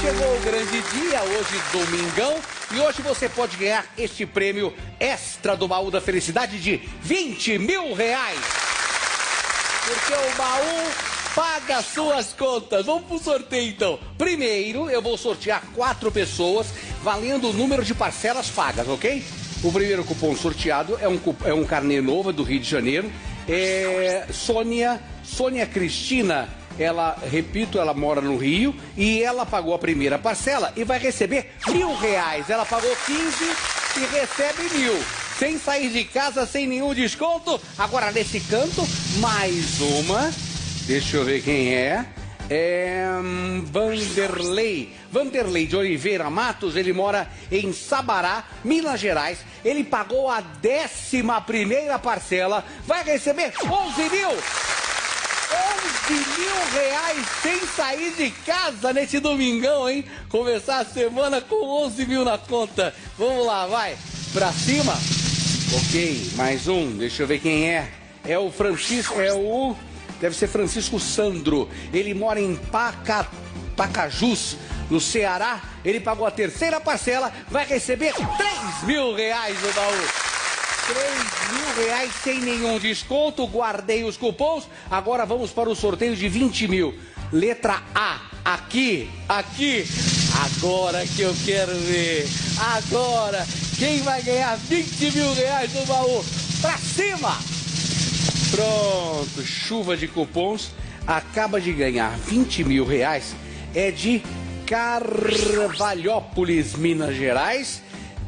chegou o grande dia, hoje domingão, e hoje você pode ganhar este prêmio extra do baú da felicidade de 20 mil reais. Porque o baú paga suas contas. Vamos pro sorteio então. Primeiro, eu vou sortear quatro pessoas valendo o número de parcelas pagas, ok? O primeiro cupom sorteado é um, é um carnê novo do Rio de Janeiro. É Sônia, Sônia Cristina ela, repito, ela mora no Rio e ela pagou a primeira parcela e vai receber mil reais. Ela pagou 15 e recebe mil. Sem sair de casa, sem nenhum desconto. Agora, nesse canto, mais uma. Deixa eu ver quem é. É hum, Vanderlei. Vanderlei de Oliveira Matos, ele mora em Sabará, Minas Gerais. Ele pagou a décima primeira parcela, vai receber 11 mil. 11 mil reais sem sair de casa nesse domingão, hein? Começar a semana com 11 mil na conta. Vamos lá, vai. Pra cima? Ok, mais um. Deixa eu ver quem é. É o Francisco, é o... Deve ser Francisco Sandro. Ele mora em Paca, Pacajus, no Ceará. Ele pagou a terceira parcela, vai receber 3 mil reais no baú. 3 mil reais sem nenhum desconto. Guardei os cupons. Agora vamos para o sorteio de 20 mil. Letra A. Aqui, aqui. Agora que eu quero ver. Agora. Quem vai ganhar 20 mil reais no baú? Pra cima! Pronto. Chuva de cupons. Acaba de ganhar 20 mil reais. É de Carvalhópolis, Minas Gerais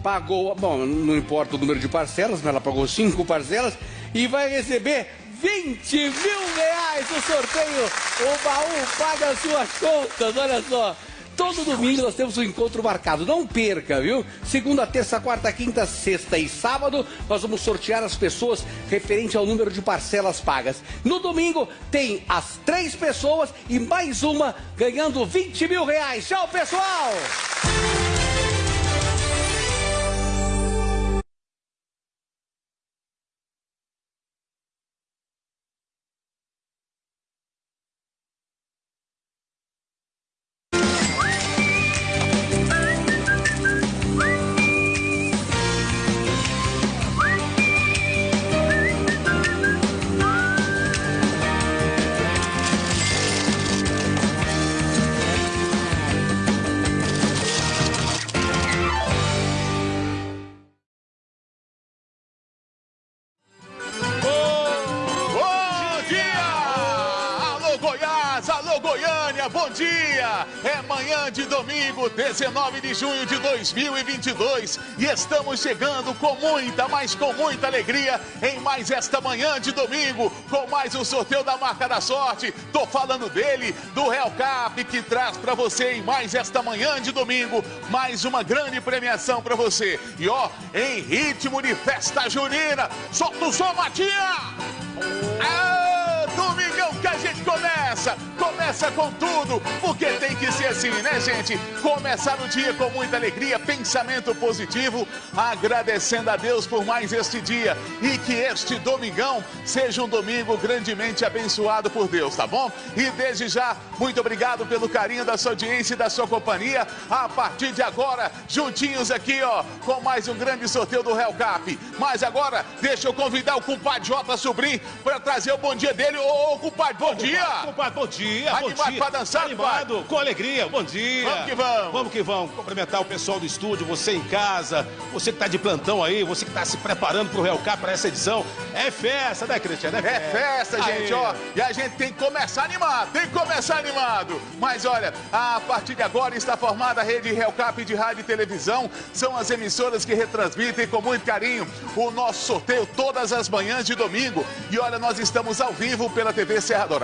pagou, bom, não importa o número de parcelas, mas ela pagou cinco parcelas e vai receber 20 mil reais no sorteio. O baú paga as suas contas, olha só. Todo domingo nós temos um encontro marcado. Não perca, viu? Segunda, terça, quarta, quinta, sexta e sábado, nós vamos sortear as pessoas referente ao número de parcelas pagas. No domingo tem as três pessoas e mais uma ganhando 20 mil reais. Tchau, pessoal! É manhã de domingo, 19 de junho de 2022 e estamos chegando com muita, mas com muita alegria em mais esta manhã de domingo com mais um sorteio da Marca da Sorte. Tô falando dele, do Real Cap, que traz para você em mais esta manhã de domingo mais uma grande premiação para você. E ó, em ritmo de festa junina, solta o som, Matinha! Ah, domingão que a gente começa começa com tudo, porque tem que ser assim, né, gente? Começar o dia com muita alegria, pensamento positivo, agradecendo a Deus por mais este dia e que este domingão seja um domingo grandemente abençoado por Deus, tá bom? E desde já, muito obrigado pelo carinho da sua audiência e da sua companhia. A partir de agora, juntinhos aqui, ó, com mais um grande sorteio do Real Cap. Mas agora, deixa eu convidar o compadre Jota Sobrinho para trazer o bom dia dele. Ô, ô compadre, bom dia! Compadre, bom dia! Animado bom dia. pra dançar, Animado, pai. com alegria, bom dia. Vamos que vamos. Vamos que vamos. Cumprimentar o pessoal do estúdio, você em casa, você que tá de plantão aí, você que tá se preparando pro Real Cap para essa edição. É festa, né, Cristiano? É festa, é gente, ó. E a gente tem que começar animado, tem que começar animado. Mas olha, a partir de agora está formada a rede Real Cap de rádio e televisão. São as emissoras que retransmitem com muito carinho o nosso sorteio todas as manhãs de domingo. E olha, nós estamos ao vivo pela TV Serra Dourada,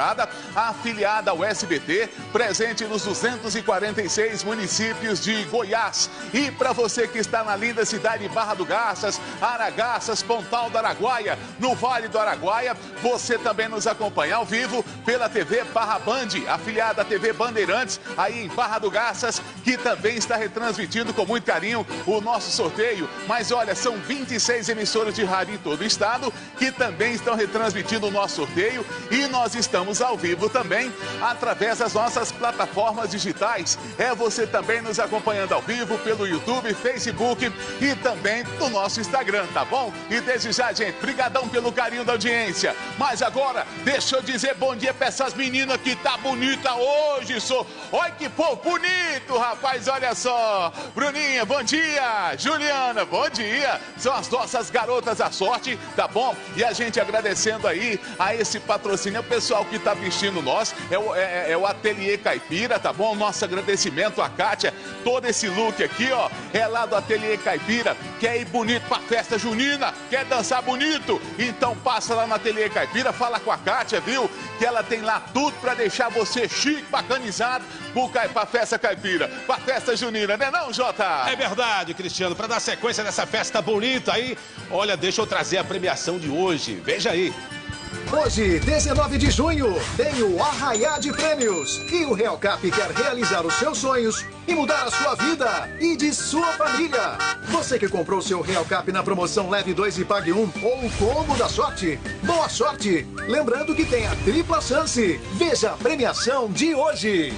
afiliada ao SBT presente nos 246 municípios de Goiás. E para você que está na linda cidade de Barra do Garças, Aragaças, Pontal do Araguaia, no Vale do Araguaia, você também nos acompanha ao vivo pela TV Barra Band, afiliada à TV Bandeirantes, aí em Barra do Garças, que também está retransmitindo com muito carinho o nosso sorteio. Mas olha, são 26 emissoras de rádio em todo o estado que também estão retransmitindo o nosso sorteio e nós estamos ao vivo também através das nossas plataformas digitais. É você também nos acompanhando ao vivo pelo YouTube, Facebook e também no nosso Instagram, tá bom? E desde já, gente, brigadão pelo carinho da audiência. Mas agora, deixa eu dizer bom dia pra essas meninas que tá bonita hoje, sou. Olha que povo bonito, rapaz, olha só. Bruninha, bom dia. Juliana, bom dia. São as nossas garotas da sorte, tá bom? E a gente agradecendo aí a esse patrocínio, o pessoal que tá vestindo nós, é o, é, é o Ateliê Caipira, tá bom? Nosso agradecimento a Kátia, todo esse look aqui, ó, é lá do Ateliê Caipira, quer ir bonito pra festa junina, quer dançar bonito, então passa lá no Ateliê Caipira, fala com a Kátia, viu? Que ela tem lá tudo pra deixar você chique, bacanizado, pra festa caipira, pra festa junina, né não, Jota? É verdade, Cristiano, pra dar sequência nessa festa bonita aí, olha, deixa eu trazer a premiação de hoje, veja aí. Hoje, 19 de junho, tem o Arraiá de Prêmios. E o Real Cap quer realizar os seus sonhos e mudar a sua vida e de sua família. Você que comprou seu Real Cap na promoção Leve 2 e Pague 1 ou o combo da sorte, boa sorte! Lembrando que tem a tripla chance. Veja a premiação de hoje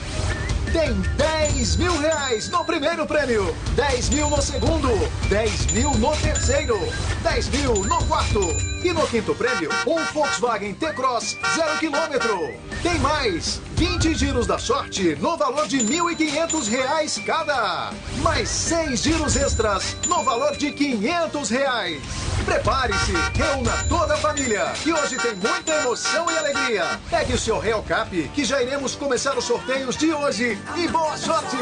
tem 10 mil reais no primeiro prêmio, 10 mil no segundo, 10 mil no terceiro, 10 mil no quarto. E no quinto prêmio, um Volkswagen T-Cross zero quilômetro. Tem mais, 20 giros da sorte no valor de 1.500 reais cada. Mais 6 giros extras no valor de 500 reais. Prepare-se, reúna toda a família, que hoje tem muita emoção e alegria. Pegue o seu Real Cap, que já iremos começar os sorteios de hoje. E boa sorte!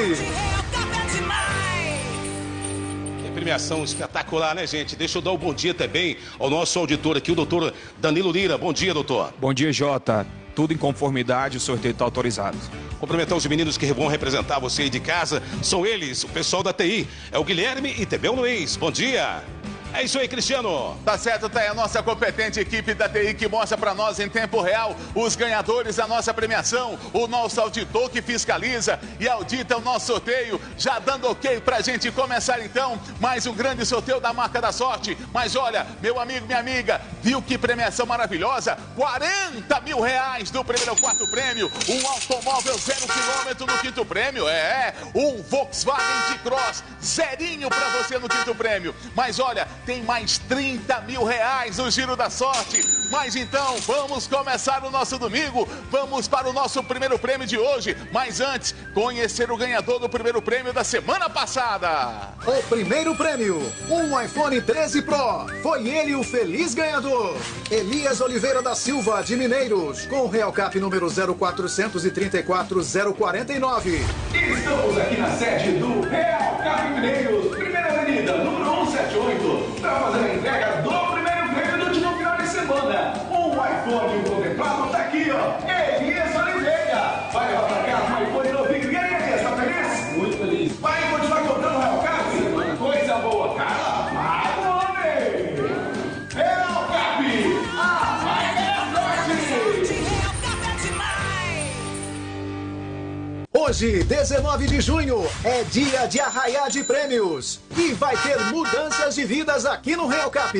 Que premiação espetacular, né, gente? Deixa eu dar o um bom dia também ao nosso auditor aqui, o doutor Danilo Lira. Bom dia, doutor. Bom dia, Jota. Tudo em conformidade, o sorteio está autorizado. Cumprimentar os meninos que vão representar você aí de casa. São eles, o pessoal da TI. É o Guilherme e também o Luiz. Bom dia. É isso aí, Cristiano. Tá certo, tá aí a nossa competente equipe da TI que mostra para nós em tempo real os ganhadores da nossa premiação, o nosso auditor que fiscaliza e audita o nosso sorteio, já dando ok pra gente começar então mais um grande sorteio da marca da sorte. Mas olha, meu amigo, minha amiga, viu que premiação maravilhosa? 40 mil reais no primeiro ao quarto prêmio, um automóvel zero quilômetro no quinto prêmio, é, um Volkswagen de Cross, zerinho pra você no quinto prêmio. Mas olha, tem mais 30 mil reais no Giro da Sorte. Mas então, vamos começar o nosso domingo. Vamos para o nosso primeiro prêmio de hoje. Mas antes, conhecer o ganhador do primeiro prêmio da semana passada. O primeiro prêmio, um iPhone 13 Pro. Foi ele o feliz ganhador. Elias Oliveira da Silva, de Mineiros, com o Real Cap número 0433049. Estamos aqui na sede do Real Cap Mineiros, primeira avenida, número 178 para fazer a entrega do semana. Um iPhone contemplado está aqui, ó. Elias Hoje, 19 de junho, é dia de arraiar de prêmios. E vai ter mudanças de vidas aqui no Real Cap.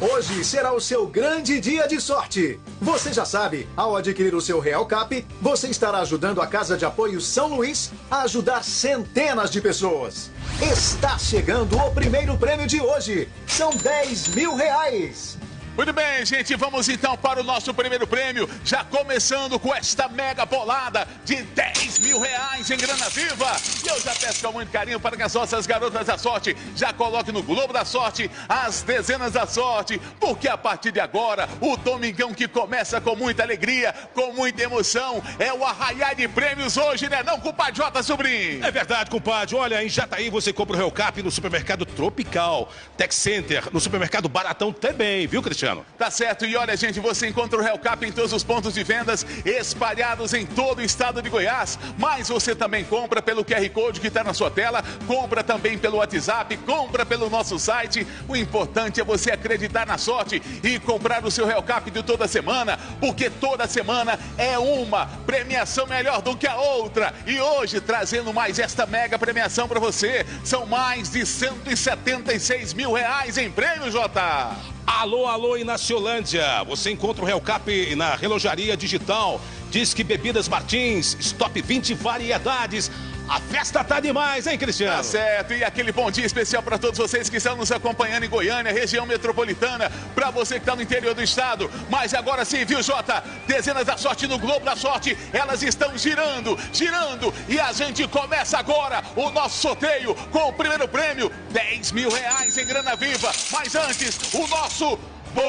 Hoje será o seu grande dia de sorte. Você já sabe, ao adquirir o seu Real Cap, você estará ajudando a Casa de Apoio São Luís a ajudar centenas de pessoas. Está chegando o primeiro prêmio de hoje. São 10 mil reais. Muito bem, gente, vamos então para o nosso primeiro prêmio, já começando com esta mega bolada de 10 mil reais em grana viva. E eu já peço com muito carinho para que as nossas garotas da sorte já coloquem no Globo da Sorte as dezenas da sorte, porque a partir de agora, o Domingão que começa com muita alegria, com muita emoção, é o arraiar de prêmios hoje, né não, compadre J. Sobrinho? É verdade, compadre. Olha, em Jataí você compra o Real Cap no supermercado Tropical, Tech Center, no supermercado Baratão também, viu, Cristiano? Tá certo, e olha, gente, você encontra o Real Cap em todos os pontos de vendas espalhados em todo o estado de Goiás. Mas você também compra pelo QR Code que está na sua tela, compra também pelo WhatsApp, compra pelo nosso site. O importante é você acreditar na sorte e comprar o seu Real Cap de toda semana, porque toda semana é uma premiação melhor do que a outra. E hoje, trazendo mais esta mega premiação para você, são mais de 176 mil reais em prêmio, Jota. Alô, alô, Inaciolândia! Você encontra o Real Cap na relojaria digital Diz que Bebidas Martins, Stop 20 variedades. A festa tá demais, hein, Cristiano? Tá certo, e aquele bom dia especial para todos vocês que estão nos acompanhando em Goiânia, região metropolitana, para você que está no interior do estado. Mas agora sim, viu, Jota? Dezenas da sorte no Globo da Sorte, elas estão girando, girando, e a gente começa agora o nosso sorteio com o primeiro prêmio, 10 mil reais em grana viva. Mas antes, o nosso Boa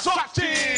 Sorte!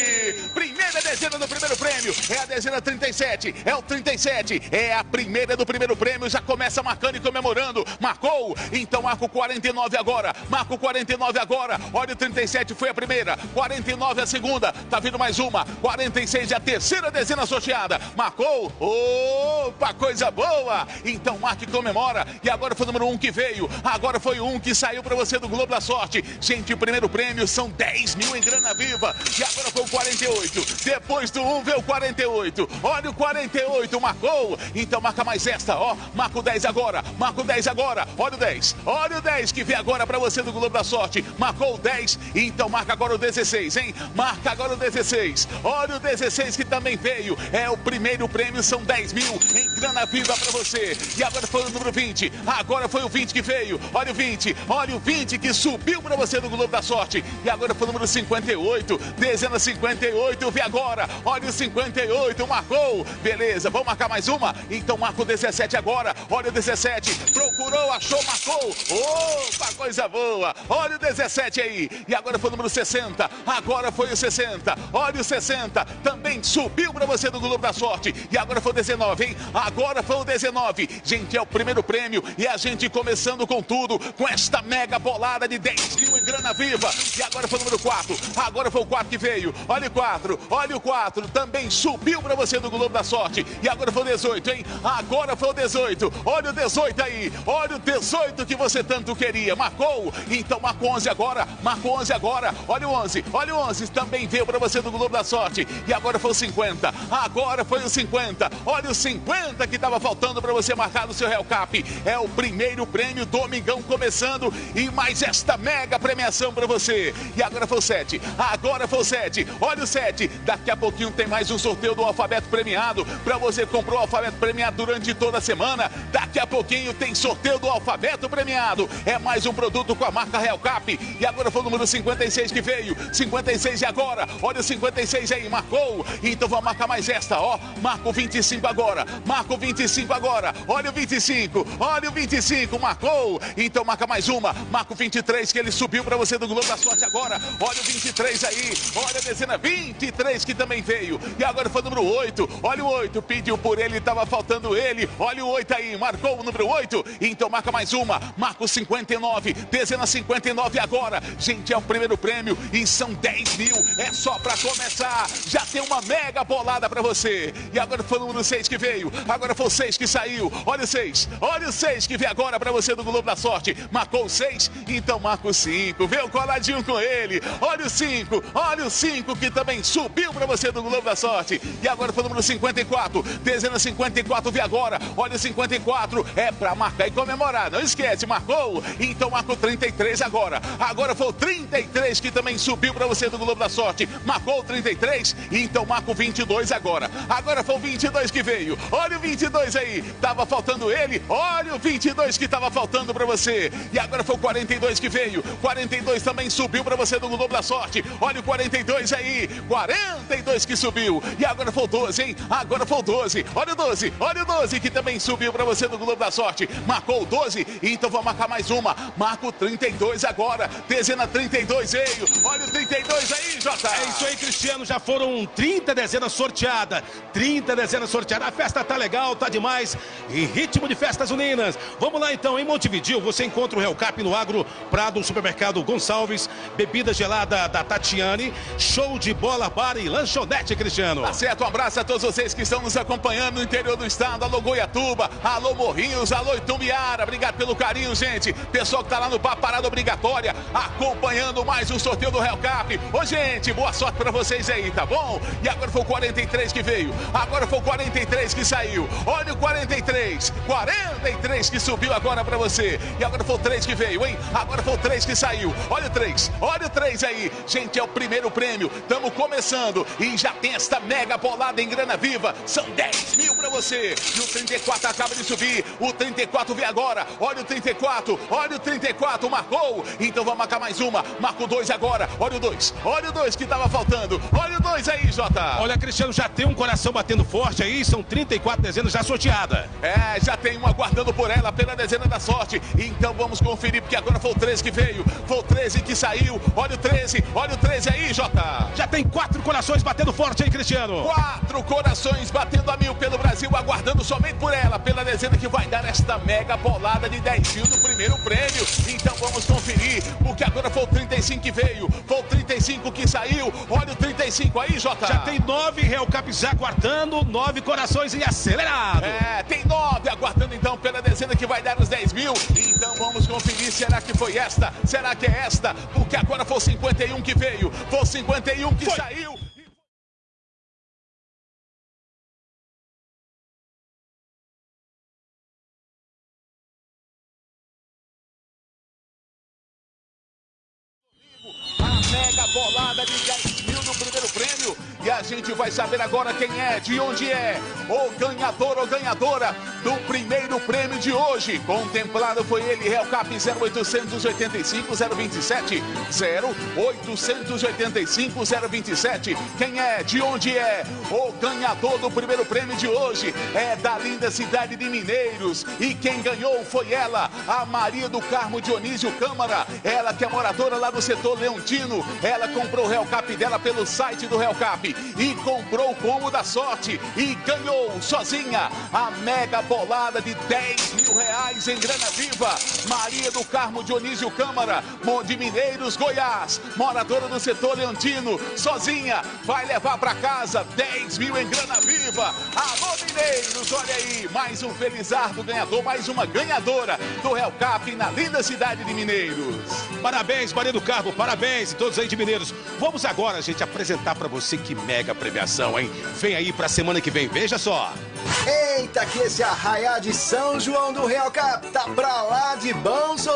Primeira dezena do primeiro prêmio, é a dezena 37, é o 37, é a primeira do primeiro prêmio, já começa marcando e comemorando, marcou, então marca o 49 agora, marca o 49 agora, olha o 37 foi a primeira, 49 a segunda, tá vindo mais uma, 46 é a terceira dezena sorteada, marcou, opa, coisa boa, então marca e comemora, e agora foi o número 1 um que veio, agora foi o 1 um que saiu para você do Globo da Sorte, gente, o primeiro prêmio são 10 mil em grana viva, e agora foi o 48, depois do 1 veio o 48. Olha o 48, marcou. Então marca mais esta, ó. Marca o 10 agora. Marca o 10 agora. Olha o 10. Olha o 10 que vem agora para você do Globo da Sorte. Marcou o 10. Então marca agora o 16, hein? Marca agora o 16. Olha o 16 que também veio. É o primeiro prêmio, são 10 mil em grana viva para você. E agora foi o número 20. Agora foi o 20 que veio. Olha o 20. Olha o 20 que subiu para você do Globo da Sorte. E agora foi o número 58. Dezena 58. Vem agora. Olha o 58. Marcou. Beleza. Vamos marcar mais uma? Então marca o 17 agora. Olha o 17. Procurou, achou, marcou. Opa, coisa boa. Olha o 17 aí. E agora foi o número 60. Agora foi o 60. Olha o 60. Também subiu para você do Globo da Sorte. E agora foi o 19, hein? Agora foi o 19. Gente, é o primeiro prêmio. E a gente começando com tudo. Com esta mega bolada de 10 mil em grana viva. E agora foi o número 4. Agora foi o 4 que veio. Olha o 4. Olha o 4. Também subiu para você do Globo da Sorte. E agora foi o 18, hein? Agora foi o 18. Olha o 18 aí. Olha o 18 que você tanto queria. Marcou. Então marcou 11 agora. Marcou 11 agora. Olha o 11. Olha o 11. Também veio para você do Globo da Sorte. E agora foi o 50. Agora foi o 50. Olha o 50 que estava faltando para você marcar no seu Real Cap. É o primeiro prêmio Domingão começando. E mais esta mega premiação para você. E agora foi o 7. Agora foi o 7. Olha o 7. Daqui a pouquinho tem mais um sorteio do alfabeto premiado. Para você comprou o alfabeto premiado durante toda a semana. Daqui a pouquinho tem sorteio do alfabeto premiado. É mais um produto com a marca Real Cap. E agora foi o número 56 que veio. 56 e agora. Olha o 56 aí, marcou. Então vamos marcar mais esta, ó. Marca o 25 agora. Marca o 25 agora. Olha o 25. Olha o 25, marcou. Então marca mais uma. Marca o 23 que ele subiu para você do Globo da Sorte agora. Olha o 23 aí. Olha a dezena 23 que também veio. E agora foi o número 8. Olha o 8. Pediu por ele, estava faltando ele. Olha o 8 aí. Marcou o número 8. Então marca mais uma. Marca o 59. Dezena 59 agora. Gente, é o primeiro prêmio e são 10 mil. É só para começar. Já tem uma mega bolada para você. E agora foi o número 6 que veio. Agora foi o 6 que saiu. Olha o 6. Olha o 6 que vem agora para você do Globo da Sorte. Marcou o 6. Então marca o 5. Veio coladinho com ele. Olha o 5. Olha o 5 que também subiu para você do Globo da Sorte. E agora foi o número 54. Dezena 54 vem agora. Olha o 54. É para marcar e comemorar. Não esquece, marcou. Então marca o 33 agora. Agora foi o 33 que também subiu para você do Globo da Sorte. Marcou o 33. Então marca o 22 agora. Agora foi o 22 que veio. Olha o 22 aí. Tava faltando ele. Olha o 22 que tava faltando para você. E agora foi o 42 que veio. 42 também subiu para você do Globo da Sorte. Olha o 42 aí. 42 que subiu. E agora foi o 12, hein? Agora foi o 12. Olha o 12. Olha o 12 que também subiu para você do Globo da Sorte. Marcou o 12. Então vou marcar mais uma. Marca o 32 agora. Dezena 32 veio. Olha o 32 aí, Jota. É isso aí, Cristiano. Já foram 30 dezenas sorteadas. 30 dezenas sorteadas. A festa tá legal, tá demais. Em ritmo de festas uninas. Vamos lá então. Em Montevideo, você encontra o Real Cap no Agro Prado, Supermercado Gonçalves. Bebida gelada da Tatiane. Show de bola, bar e Lanchonete, Cristiano. Tá certo, um abraço a todos vocês que estão nos acompanhando no interior do estado. Alô Goiatuba, alô Morrinhos, alô Itumbiara. Obrigado pelo carinho, gente. Pessoal que tá lá no Papo Parada Obrigatória, acompanhando mais um sorteio do Real Cap. Ô, gente, boa sorte pra vocês aí, tá bom? E agora foi o 43 que veio, agora foi o 43 que saiu. Olha o 43, 43 que subiu agora pra você. E agora foi o 3 que veio, hein? Agora foi o 3 que saiu. Olha o 3, olha o 3 aí. Gente, é o primeiro prêmio. Estamos começando e já tem esta mega bolada em grana viva. São 10 mil pra você. E o 34 acaba de subir. O 34 vem agora. Olha o 34, olha o 34, marcou. Então vamos marcar mais uma. Marca o 2 agora. Olha o 2, olha o 2 que estava faltando. Olha o 2 aí, Jota. Olha, Cristiano, já tem um coração batendo forte aí. São 34 dezenas já sorteada. É, já tem uma aguardando por ela pela dezena da sorte. Então vamos conferir, porque agora foi o 13 que veio. Foi o 13 que saiu. Olha o 13, olha o 13 aí, Jota. Já tem quatro corações batendo forte aí, Cristiano. Quatro corações batendo a mil pelo Brasil, aguardando somente por ela, pela dezena que vai dar esta mega bolada de 10 mil no primeiro prêmio. Então vamos conferir, porque agora foi o 35 que veio, foi o 35 que saiu. Olha o 35 aí, Jota. Já tem nove Real Caps aguardando, nove corações em acelerado. É, tem nove aguardando então pela dezena que vai dar os 10 mil. Então vamos conferir, será que foi esta? Será que é esta? Porque agora foi o 51 que veio, foi o 51 que Foi. saiu. A mega bolada E a gente vai saber agora quem é, de onde é, o ganhador ou ganhadora do primeiro prêmio de hoje. Contemplado foi ele, Real Cap 0885 027 0885 027. Quem é, de onde é, o ganhador do primeiro prêmio de hoje é da linda cidade de Mineiros. E quem ganhou foi ela, a Maria do Carmo Dionísio Câmara. Ela que é moradora lá do setor Leontino. Ela comprou o Real Cap dela pelo site do Real Cap e comprou o combo da sorte e ganhou sozinha a mega bolada de 10 mil reais em grana viva. Maria do Carmo Dionísio Câmara, de Mineiros, Goiás, moradora do setor Leontino, sozinha, vai levar para casa 10 mil em grana viva. Alô, Mineiros, olha aí, mais um felizardo ganhador, mais uma ganhadora do Real Cap na linda cidade de Mineiros. Parabéns, Maria do Carmo, parabéns e todos aí de Mineiros. Vamos agora, gente, apresentar pra você que mega premiação, hein? Vem aí pra semana que vem, veja só. Eita, que esse arraiá de São João do Real Cap tá pra lá de bonzo!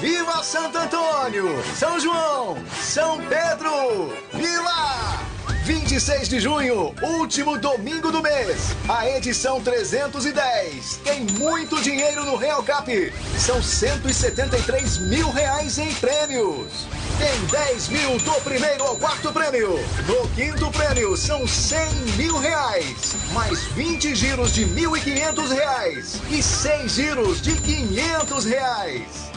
Viva Santo Antônio! São João! São Pedro! Viva! 26 de junho, último domingo do mês, a edição 310. Tem muito dinheiro no Real Cap. São 173 mil reais em prêmios. Tem 10 mil do primeiro ao quarto prêmio. No quinto prêmio são 100 mil reais. Mais 20 giros de 1.500 reais. E 6 giros de 500 reais.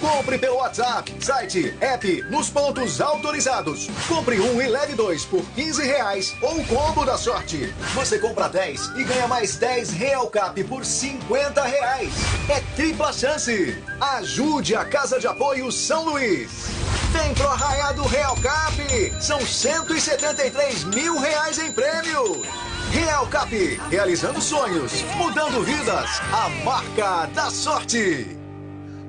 Compre pelo WhatsApp, site, app, nos pontos autorizados. Compre um e leve dois por 15 reais ou combo da sorte. Você compra 10 e ganha mais 10 Real Cap por 50 reais. É tripla chance. Ajude a Casa de Apoio São Luís. Vem pro Arraiá do Real Cap. São 173 mil reais em prêmios. Real Cap, realizando sonhos, mudando vidas. A marca da sorte.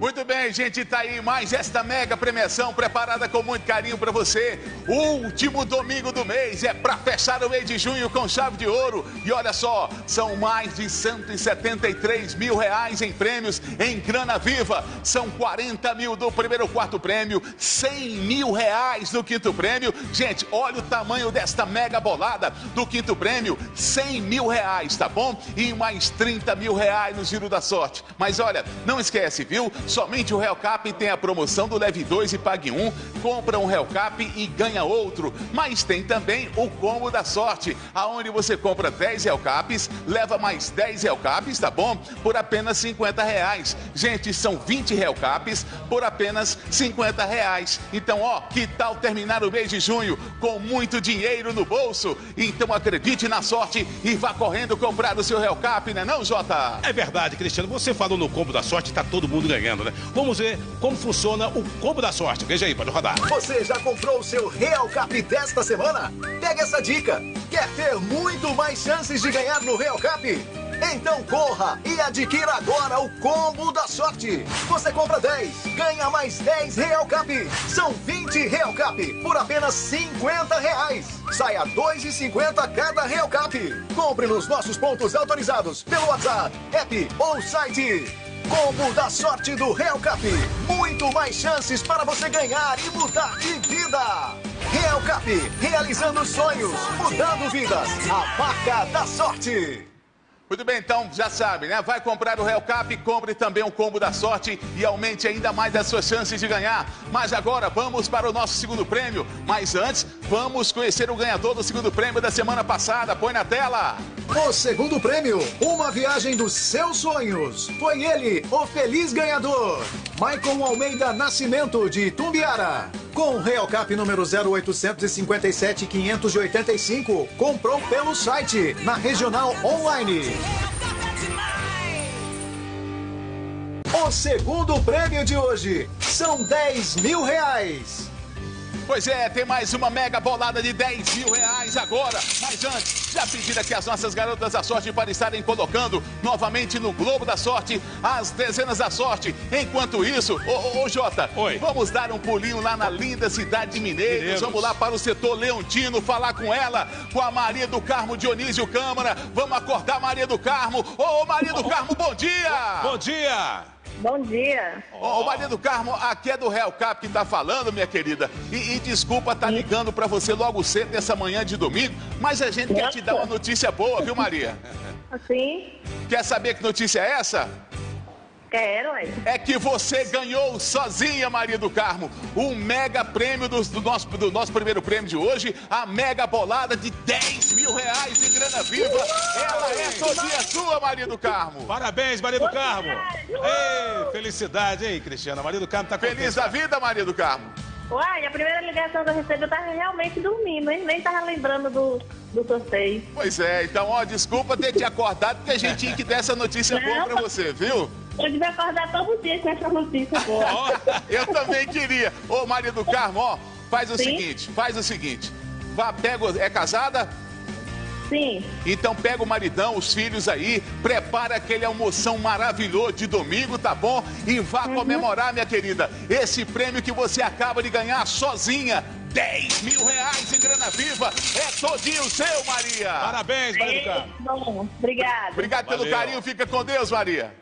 Muito bem, gente, tá aí mais esta mega premiação preparada com muito carinho para você. Último domingo do mês é para fechar o mês de junho com chave de ouro. E olha só, são mais de 173 mil reais em prêmios em grana viva. São 40 mil do primeiro quarto prêmio, 100 mil reais no quinto prêmio. Gente, olha o tamanho desta mega bolada do quinto prêmio, 100 mil reais, tá bom? E mais 30 mil reais no giro da sorte. Mas olha, não esquece, viu? Somente o Real Cap tem a promoção do Leve 2 e Pague 1. Compra um Real Cap e ganha outro. Mas tem também o combo da sorte, aonde você compra 10 Real Caps, leva mais 10 Real Caps, tá bom? Por apenas 50 reais. Gente, são 20 Real Caps por apenas 50 reais. Então, ó, que tal terminar o mês de junho com muito dinheiro no bolso? Então acredite na sorte e vá correndo comprar o seu Real Cap, né não, Jota? É verdade, Cristiano. Você falou no combo da sorte, tá todo mundo ganhando. Né? Vamos ver como funciona o combo da sorte. Veja aí, pode rodar. Você já comprou o seu Real Cap desta semana? Pega essa dica. Quer ter muito mais chances de ganhar no Real Cap? Então corra e adquira agora o combo da sorte. Você compra 10, ganha mais 10 Real Cap. São 20 Real Cap por apenas 50 reais. Saia 2,50 cada Real Cap. Compre nos nossos pontos autorizados pelo WhatsApp, app ou site. Combo da sorte do Real Cap. Muito mais chances para você ganhar e mudar de vida. Real Cap, realizando sonhos, mudando vidas. A marca da sorte. Muito bem, então já sabe, né? Vai comprar o Real Cap, compre também o combo da sorte e aumente ainda mais as suas chances de ganhar. Mas agora vamos para o nosso segundo prêmio. Mas antes, vamos conhecer o ganhador do segundo prêmio da semana passada. Põe na tela. O segundo prêmio, uma viagem dos seus sonhos. Foi ele, o feliz ganhador. Maicon Almeida Nascimento, de Tumbiara. Com Real Cap número 0857 585, comprou pelo site, na Regional Online. O segundo prêmio de hoje são 10 mil reais. Pois é, tem mais uma mega bolada de 10 mil reais agora. Mas antes, já pedir aqui as nossas garotas da sorte para estarem colocando novamente no Globo da Sorte as dezenas da sorte. Enquanto isso, ô, ô, ô Jota, Oi. vamos dar um pulinho lá na linda cidade de Mineiros. Mineiros. Vamos lá para o setor Leontino falar com ela, com a Maria do Carmo Dionísio Câmara. Vamos acordar Maria do Carmo. Ô, ô, Maria do Carmo, bom dia! Bom dia! Bom dia. Ô, Maria do Carmo, aqui é do Real Cap que tá falando, minha querida. E, e desculpa tá ligando pra você logo cedo nessa manhã de domingo, mas a gente quer te dar uma notícia boa, viu, Maria? Assim, Quer saber que notícia é essa? Quero, hein? É que você ganhou sozinha, Maria do Carmo, o mega prêmio do, do nosso, do nosso primeiro prêmio de hoje, a mega bolada de 10 mil reais de grana viva. Ela é todinha sua, Maria do Carmo. Parabéns, Maria do Carmo! Ei, felicidade, hein, Cristiana? Maria do Carmo tá contente. Feliz da vida, Maria do Carmo. Uai, a primeira ligação que eu recebi, eu tava realmente dormindo, hein? Nem tava lembrando do, do sorteio. Pois é, então, ó, desculpa ter te acordado, porque a gente tinha que dar essa notícia boa pra você, viu? Eu devia acordar todo dia com essa notícia boa. Eu também queria. Ô, Maria do Carmo, ó, faz o Sim. seguinte, faz o seguinte. Vá, pega, o- é casada? Sim, Então pega o maridão, os filhos aí, prepara aquele almoção maravilhoso de domingo, tá bom? E vá comemorar, minha querida, esse prêmio que você acaba de ganhar sozinha. 10 mil reais em grana viva. É todinho seu, Maria. parabéns, Maria do Carmo. bom, obrigado. Obrigado pelo Valeu. carinho, fica com Deus, Maria.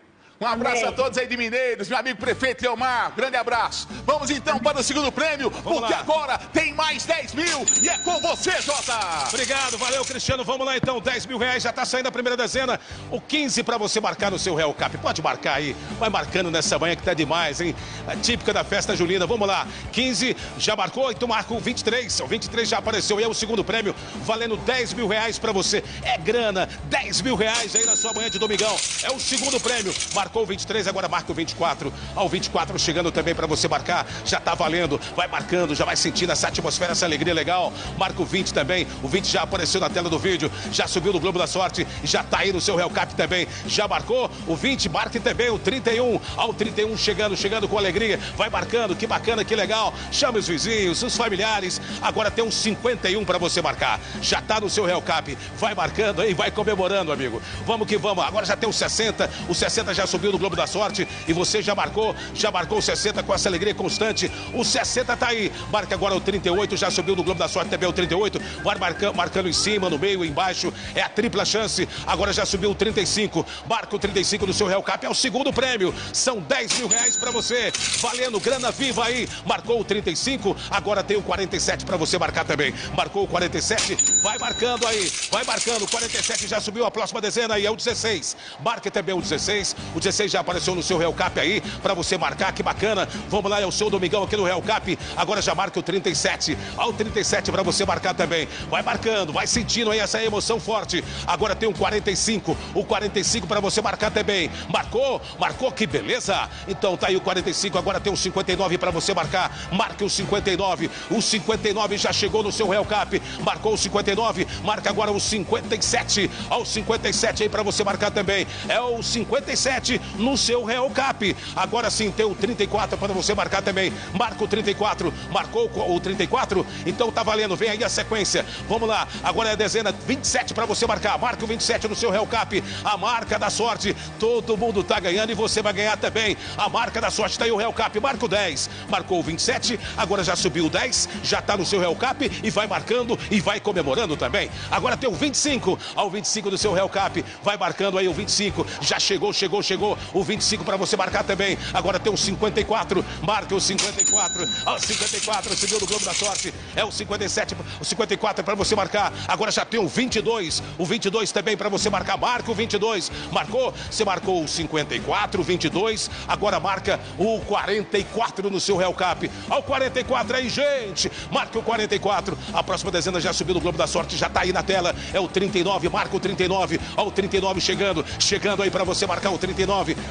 Um abraço Amém. a todos aí de Mineiros, meu amigo prefeito Leomar, grande abraço. Vamos então para o segundo prêmio, porque lá. agora tem mais 10 mil e é com você, Jota. Obrigado, valeu, Cristiano. Vamos lá então, 10 mil reais, já tá saindo a primeira dezena. O 15 pra você marcar no seu Real Cap. Pode marcar aí, vai marcando nessa manhã que tá demais, hein? Típica da festa julina. Vamos lá, 15 já marcou, então marca o 23. O 23 já apareceu e é o segundo prêmio, valendo 10 mil reais pra você. É grana, 10 mil reais aí na sua manhã de domingão. É o segundo prêmio. Marcou o 23, agora marca o 24. Ao 24 chegando também pra você marcar. Já tá valendo, vai marcando, já vai sentindo essa atmosfera, essa alegria legal. Marca o 20 também. O 20 já apareceu na tela do vídeo, já subiu no Globo da Sorte já tá aí no seu Real Cap também. Já marcou o 20, marque também o 31. Ao 31 chegando, chegando com alegria. Vai marcando, que bacana, que legal. Chame os vizinhos, os familiares. Agora tem um 51 pra você marcar. Já tá no seu Real Cap. Vai marcando aí, vai comemorando, amigo. Vamos que vamos. Agora já tem o 60. O 60 já subiu no Globo da Sorte e você já marcou, já marcou o 60 com essa alegria constante. O 60 tá aí. Marca agora o 38, já subiu no Globo da Sorte também o 38. Vai marcando, marcando em cima, no meio, embaixo. É a tripla chance. Agora já subiu o 35. Marca o 35 no seu Real Cap. É o segundo prêmio. São 10 mil reais pra você. Valendo grana viva aí. Marcou o 35. Agora tem o 47 pra você marcar também. Marcou o 47. Vai marcando aí. Vai marcando. O 47 já subiu a próxima dezena aí. É o 16. Marque também o 16. O 16 já apareceu no seu Real Cap aí. Pra você marcar. Que bacana. Vamos lá. É o seu domingão aqui no Real Cap. Agora já marca o 37. Ao 37 pra você marcar também. Vai marcando. Vai sentindo aí essa emoção forte. Agora tem o 45. O 45 pra você marcar também. Marcou? Marcou? Que beleza. Então tá aí o 45. Agora tem o 59 pra você marcar. Marque o 59. O 59 já chegou no seu Real Cap. Marcou o 59. Marca agora o 57. Ao 57 aí pra você marcar também. É o 57. No seu Real Cap. Agora sim, tem o 34 para você marcar também. Marca o 34. Marcou o 34? Então tá valendo. Vem aí a sequência. Vamos lá. Agora é a dezena 27 para você marcar. Marca o 27 no seu Real Cap. A marca da sorte. Todo mundo tá ganhando e você vai ganhar também. A marca da sorte tá aí o Real Cap. Marca o 10. Marcou o 27. Agora já subiu o 10. Já tá no seu Real Cap e vai marcando e vai comemorando também. Agora tem o 25. Ao 25 do seu Real Cap. Vai marcando aí o 25. Já chegou, chegou, chegou. O 25 para você marcar também. Agora tem o 54. Marca o 54. Ao 54. Subiu no Globo da Sorte. É o 57. O 54 é para você marcar. Agora já tem o 22. O 22 também para você marcar. Marca o 22. Marcou? Você marcou o 54, 22. Agora marca o 44 no seu Real Cap. Ao 44 aí, gente. Marca o 44. A próxima dezena já subiu no Globo da Sorte. Já tá aí na tela. É o 39. Marca o 39. Ao 39 chegando. Chegando aí para você marcar o 39.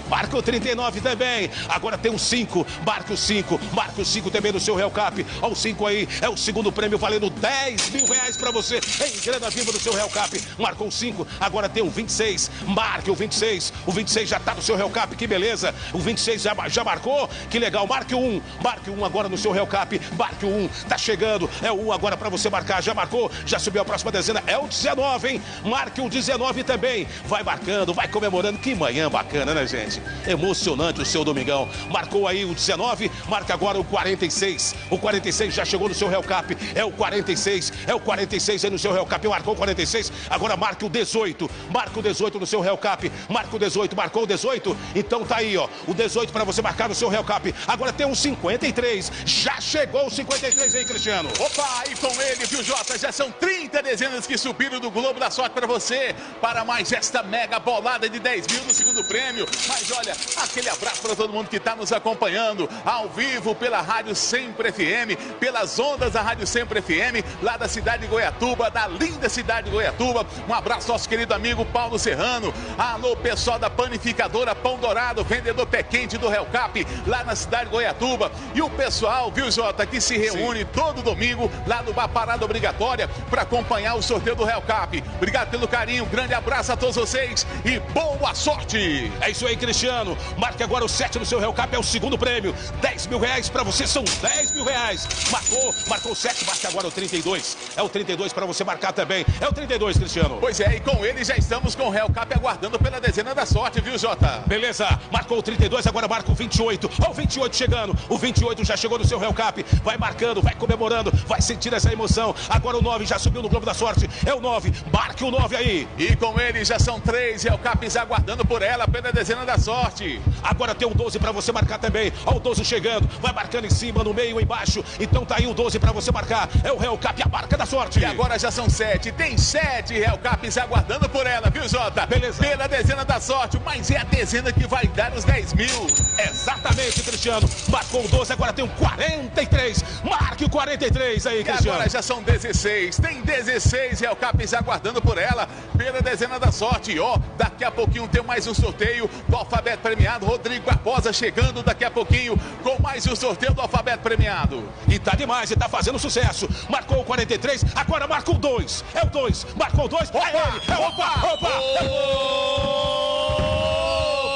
Marca o 39 também. Agora tem o 5. Marca o 5. Marca o 5 também no seu Real Cap. Ao 5 aí. É o segundo prêmio valendo 10 mil reais para você em grana viva do seu Real Cap. Marcou 5. Agora tem o 26. Marque o 26. O 26 já tá no seu Real Cap. Que beleza. O 26 já, já marcou. Que legal. Marque o 1. Marque o 1 agora no seu Real Cap. Marque o 1. Tá chegando. É o 1 agora para você marcar. Já marcou. Já subiu a próxima dezena. É o 19, hein? Marque o 19 também. Vai marcando, vai comemorando. Que manhã bacana, né, gente? Emocionante o seu domingão. Marcou aí o 19. Marca agora o 46. O 46 já chegou no seu Real Cap. É o 46. É o 46 aí no seu Real Cap. Marcou o 46. Agora marque o 18. Marca o 18 no seu Real Cap. Marca o 18. Marcou o 18. Então tá aí, ó. O 18 para você marcar no seu Real Cap. Agora tem um 53. Já chegou o 53 aí, Cristiano. Opa, e com ele, viu, Jota? Já são 30 dezenas que subiram do Globo da Sorte para você. Para mais esta mega bolada de 10 mil no segundo prêmio. Mas olha, aquele abraço para todo mundo que está nos acompanhando ao vivo pela Rádio Sempre FM, pelas ondas da Rádio Sempre FM, lá da cidade de Goiatuba, da linda cidade de Goiatuba. Um abraço ao nosso querido amigo Paulo Serrano. Alô, pessoal da panificadora Pão Dourado, vendedor pé quente do Real Cap, lá na cidade de Goiatuba. E o pessoal, viu, Jota, que se reúne Sim. todo domingo lá no Bar Parada Obrigatória para acompanhar o sorteio do Real Cap. Obrigado pelo carinho, grande abraço a todos vocês e boa sorte! É isso aí, Cristiano. Marque agora o 7 no seu Real Cap, é o segundo prêmio. 10 mil reais para você, são 10 mil reais. Marcou, marcou o 7, marca agora o 32. É o 32 para você marcar também. É o 32, Cristiano. Pois é, e com ele já estamos com o Real Cap aguardando pela dezena da sorte, viu, Jota? Beleza, marcou o 32, agora marca o 28. Ó, o 28 chegando. O 28 já chegou no seu Real Cap. Vai marcando, vai comemorando, vai sentir essa emoção. Agora o 9 já subiu no Globo da Sorte. É o 9, marque o 9 aí. E com ele já são três Real Caps aguardando por ela pela dezena da sorte. Agora tem o 12 para você marcar também. Ó, o 12 chegando, vai marcando em cima, no meio, embaixo. Então tá aí o 12 para você marcar. É o Real Cap, a marca da sorte. E agora já são sete. Tem sete Real Caps aguardando por ela, viu, Jota? Beleza. Pela dezena da sorte, mas é a dezena que vai dar os 10 mil. Exatamente, Cristiano. Marcou o 12, agora tem o 43. Marque o 43 aí, Cristiano. E agora já são 16. Tem 16 Real Caps aguardando por ela pela dezena da sorte. Ó, daqui a pouquinho tem mais um sorteio do alfabeto premiado. Rodrigo Barbosa chegando daqui a pouquinho com mais um sorteio do alfabeto premiado. E tá demais, e tá fazendo sucesso. Marcou o 43, agora marca o 2. É o 2. Marcou o 2. Opa, é ele. É opa, opa, opa.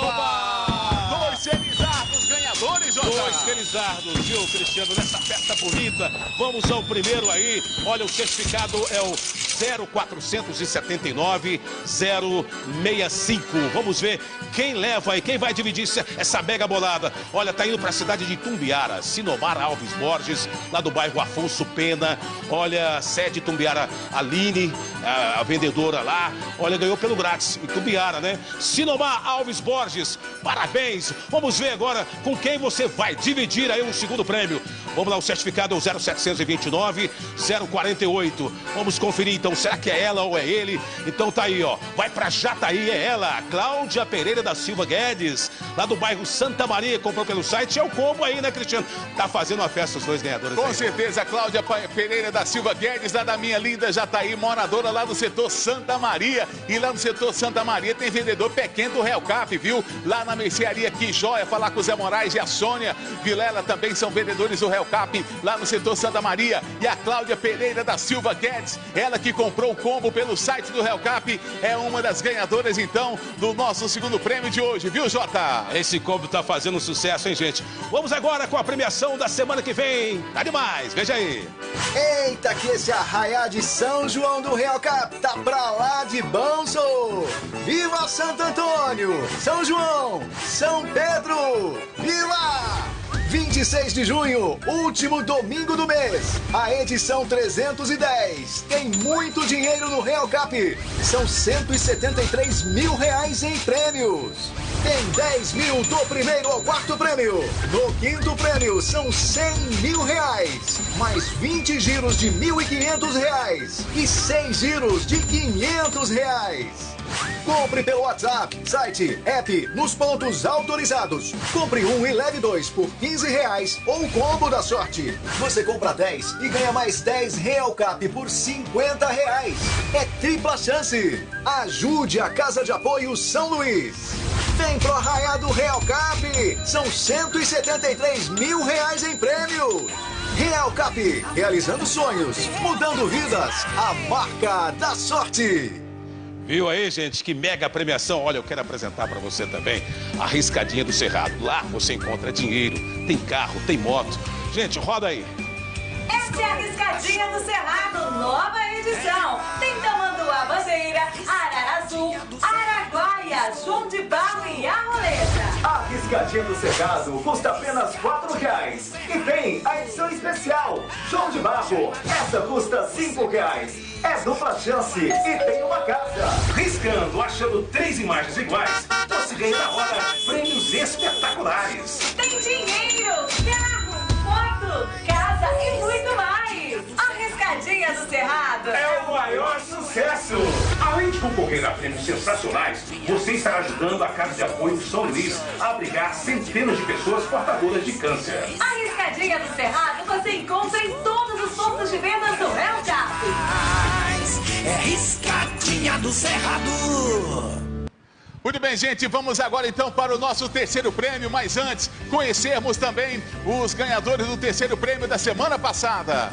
opa. Dois felizardos ganhadores, Jota. Dois felizardos, viu, Cristiano, nessa festa bonita. Vamos ao primeiro aí. Olha, o certificado é o 0479 065. Vamos ver quem leva aí, quem vai dividir essa mega bolada. Olha, tá indo para a cidade de Tumbiara, Sinomar Alves Borges, lá do bairro Afonso Pena. Olha, sede Tumbiara Aline, a, a vendedora lá. Olha, ganhou pelo grátis, em Tumbiara, né? Sinomar Alves Borges, parabéns. Vamos ver agora com quem você vai dividir aí o segundo prêmio. Vamos lá, o certificado é o 0729 048. Vamos conferir então, será que é ela ou é ele? Então tá aí, ó. Vai pra Jataí, é ela, Cláudia Pereira da Silva Guedes, lá do bairro Santa Maria, comprou pelo site. É o combo aí, né, Cristiano? Tá fazendo uma festa os dois ganhadores. Com aí. certeza, Cláudia Pereira da Silva Guedes, lá da minha linda Jataí, moradora lá do setor Santa Maria. E lá no setor Santa Maria tem vendedor pequeno do Real Cap, viu? Lá na mercearia Que Joia, falar com o Zé Moraes e a Sônia Vilela também são vendedores do Real Cap, lá no setor Santa Maria. E a Cláudia Pereira da Silva Guedes, ela que comprou o combo pelo site do Real Cap, é uma das ganhadoras, então, do nosso segundo prêmio de hoje, viu, Jota? Esse combo tá fazendo sucesso, hein, gente? Vamos agora com a premiação da semana que vem. Tá demais, veja aí. Eita, que esse arraiá de São João do Real Cap tá pra lá de bom, sou! Viva Santo Antônio! São João! São Pedro! Viva! 26 de junho, último domingo do mês. A edição 310. Tem muito dinheiro no Real Cap. São 173 mil reais em prêmios. Tem 10 mil do primeiro ao quarto prêmio. No quinto prêmio são 100 mil reais. Mais 20 giros de 1.500 reais. E 6 giros de 500 reais. Compre pelo WhatsApp, site, app, nos pontos autorizados. Compre um e leve dois por 15 reais ou combo da sorte. Você compra 10 e ganha mais 10 Real Cap por 50 reais. É tripla chance. Ajude a Casa de Apoio São Luís. Vem pro Arraiá do Real Cap. São 173 mil reais em prêmios. Real Cap, realizando sonhos, mudando vidas. A marca da sorte. Viu aí, gente? Que mega premiação. Olha, eu quero apresentar para você também a Riscadinha do Cerrado. Lá você encontra dinheiro, tem carro, tem moto. Gente, roda aí. Esta é a Riscadinha do Cerrado, nova edição. Tem Tamanduá Bandeira, Arara Azul, Araguaia, João de Barro e a Roleta. A riscadinha do Cerrado custa apenas R$ reais. E tem a edição especial, João de Barro. Essa custa R$ reais. É dupla chance e tem uma casa. Riscando, achando três imagens iguais, você ganha na hora prêmios espetaculares. Tem dinheiro, carro, moto, casa e muito mais. A Riscadinha do Cerrado É o maior sucesso! Além de concorrer a prêmios sensacionais, você estará ajudando a Casa de Apoio São Luís a abrigar centenas de pessoas portadoras de câncer. A Riscadinha do Cerrado você encontra em todos os pontos de venda do Real Cap. É riscadinha do Cerrado. Muito bem, gente, vamos agora então para o nosso terceiro prêmio, mas antes, conhecermos também os ganhadores do terceiro prêmio da semana passada.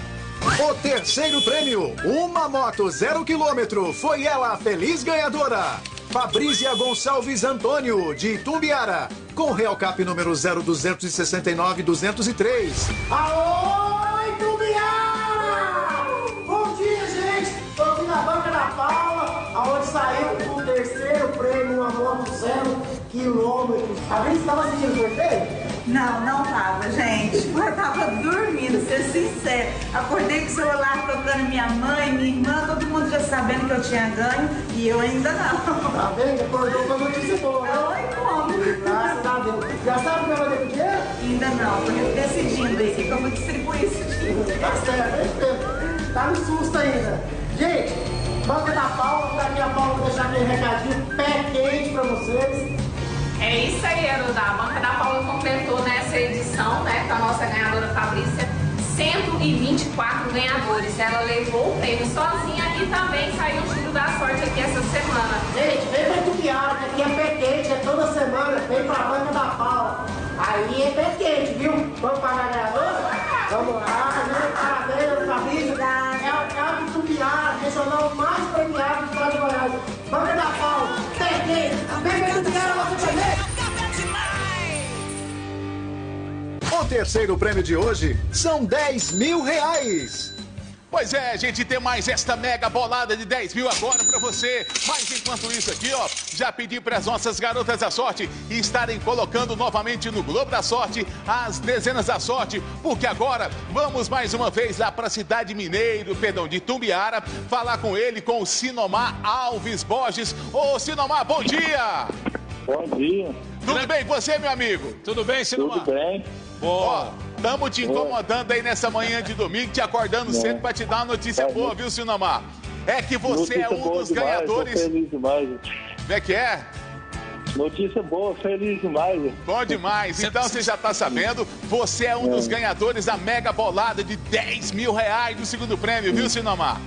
O terceiro prêmio, uma moto zero quilômetro, foi ela a feliz ganhadora. Fabrícia Gonçalves Antônio, de Itumbiara, com Real Cap número 0269-203. Alô, Itumbiara! Bom dia, gente! Tô aqui na banca da Paula, aonde saiu o terceiro prêmio, uma moto zero quilômetro. A Brisa estava assistindo o sorteio? Não, não tava, gente. Eu tava dormindo, ser sincero. Acordei com o celular tocando minha mãe, minha irmã, todo mundo já sabendo que eu tinha ganho e eu ainda não. Tá vendo? Acordou com a notícia boa, né? Oi, como? Graças a Deus. Já sabe o que vai o dinheiro? Ainda não, tô decidindo aí o que eu vou distribuir esse dinheiro. Tá certo, é. Tá no susto ainda. Gente, banca da Paula, daqui a Paula deixar aquele recadinho pé quente pra vocês. É isso aí, Arudá. A Banca da Paula completou nessa edição, né, com a nossa ganhadora Fabrícia, 124 ganhadores. Ela levou o prêmio sozinha e também saiu o giro da sorte aqui essa semana. Gente, vem pra Tupiara, que aqui é pé quente, é toda semana, vem pra banca da Paula. Aí é pé quente, viu? Vamos pagar a ganhadora? Vamos lá, Regional mais do estado de Goiás. Banca da Tupiara, você. O terceiro prêmio de hoje são 10 mil reais. Pois é, gente, tem mais esta mega bolada de 10 mil agora pra você. Mas enquanto isso aqui, ó, já pedi para as nossas garotas da sorte estarem colocando novamente no Globo da Sorte as dezenas da sorte, porque agora vamos mais uma vez lá pra cidade mineiro, perdão, de Tumbiara, falar com ele, com o Sinomar Alves Borges. Ô, Sinomar, bom dia! Bom dia. Tudo bem com você, meu amigo? Tudo bem, Sinomar? Tudo bem. Ó, estamos te incomodando aí nessa manhã de domingo, te acordando Não. cedo para te dar uma notícia É, boa, viu, Sinomar? É que você Notícia é um dos demais, ganhadores. Feliz demais. Como é que é? Notícia boa, feliz demais. Bom demais. Então você já tá sabendo, você é um dos ganhadores da mega bolada de 10 mil reais do segundo prêmio, viu, Sinomar?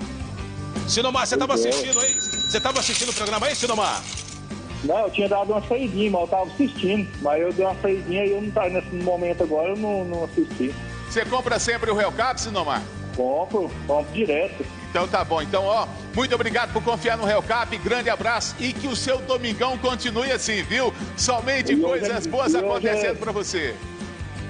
Sinomar, você tava Pois é. assistindo aí? Você tava assistindo o programa aí, Sinomar? Não, eu tinha dado uma saidinha, mas eu tava assistindo. Mas eu dei uma saidinha e eu não tava nesse momento agora, eu não, não assisti. Você compra sempre o Real Cap, Sinomar? Compro, compro direto. Então tá bom. Então, ó, muito obrigado por confiar no Real Cap. Grande abraço e que o seu domingão continue assim, viu? Somente E hoje coisas é- boas e hoje acontecendo é- pra você.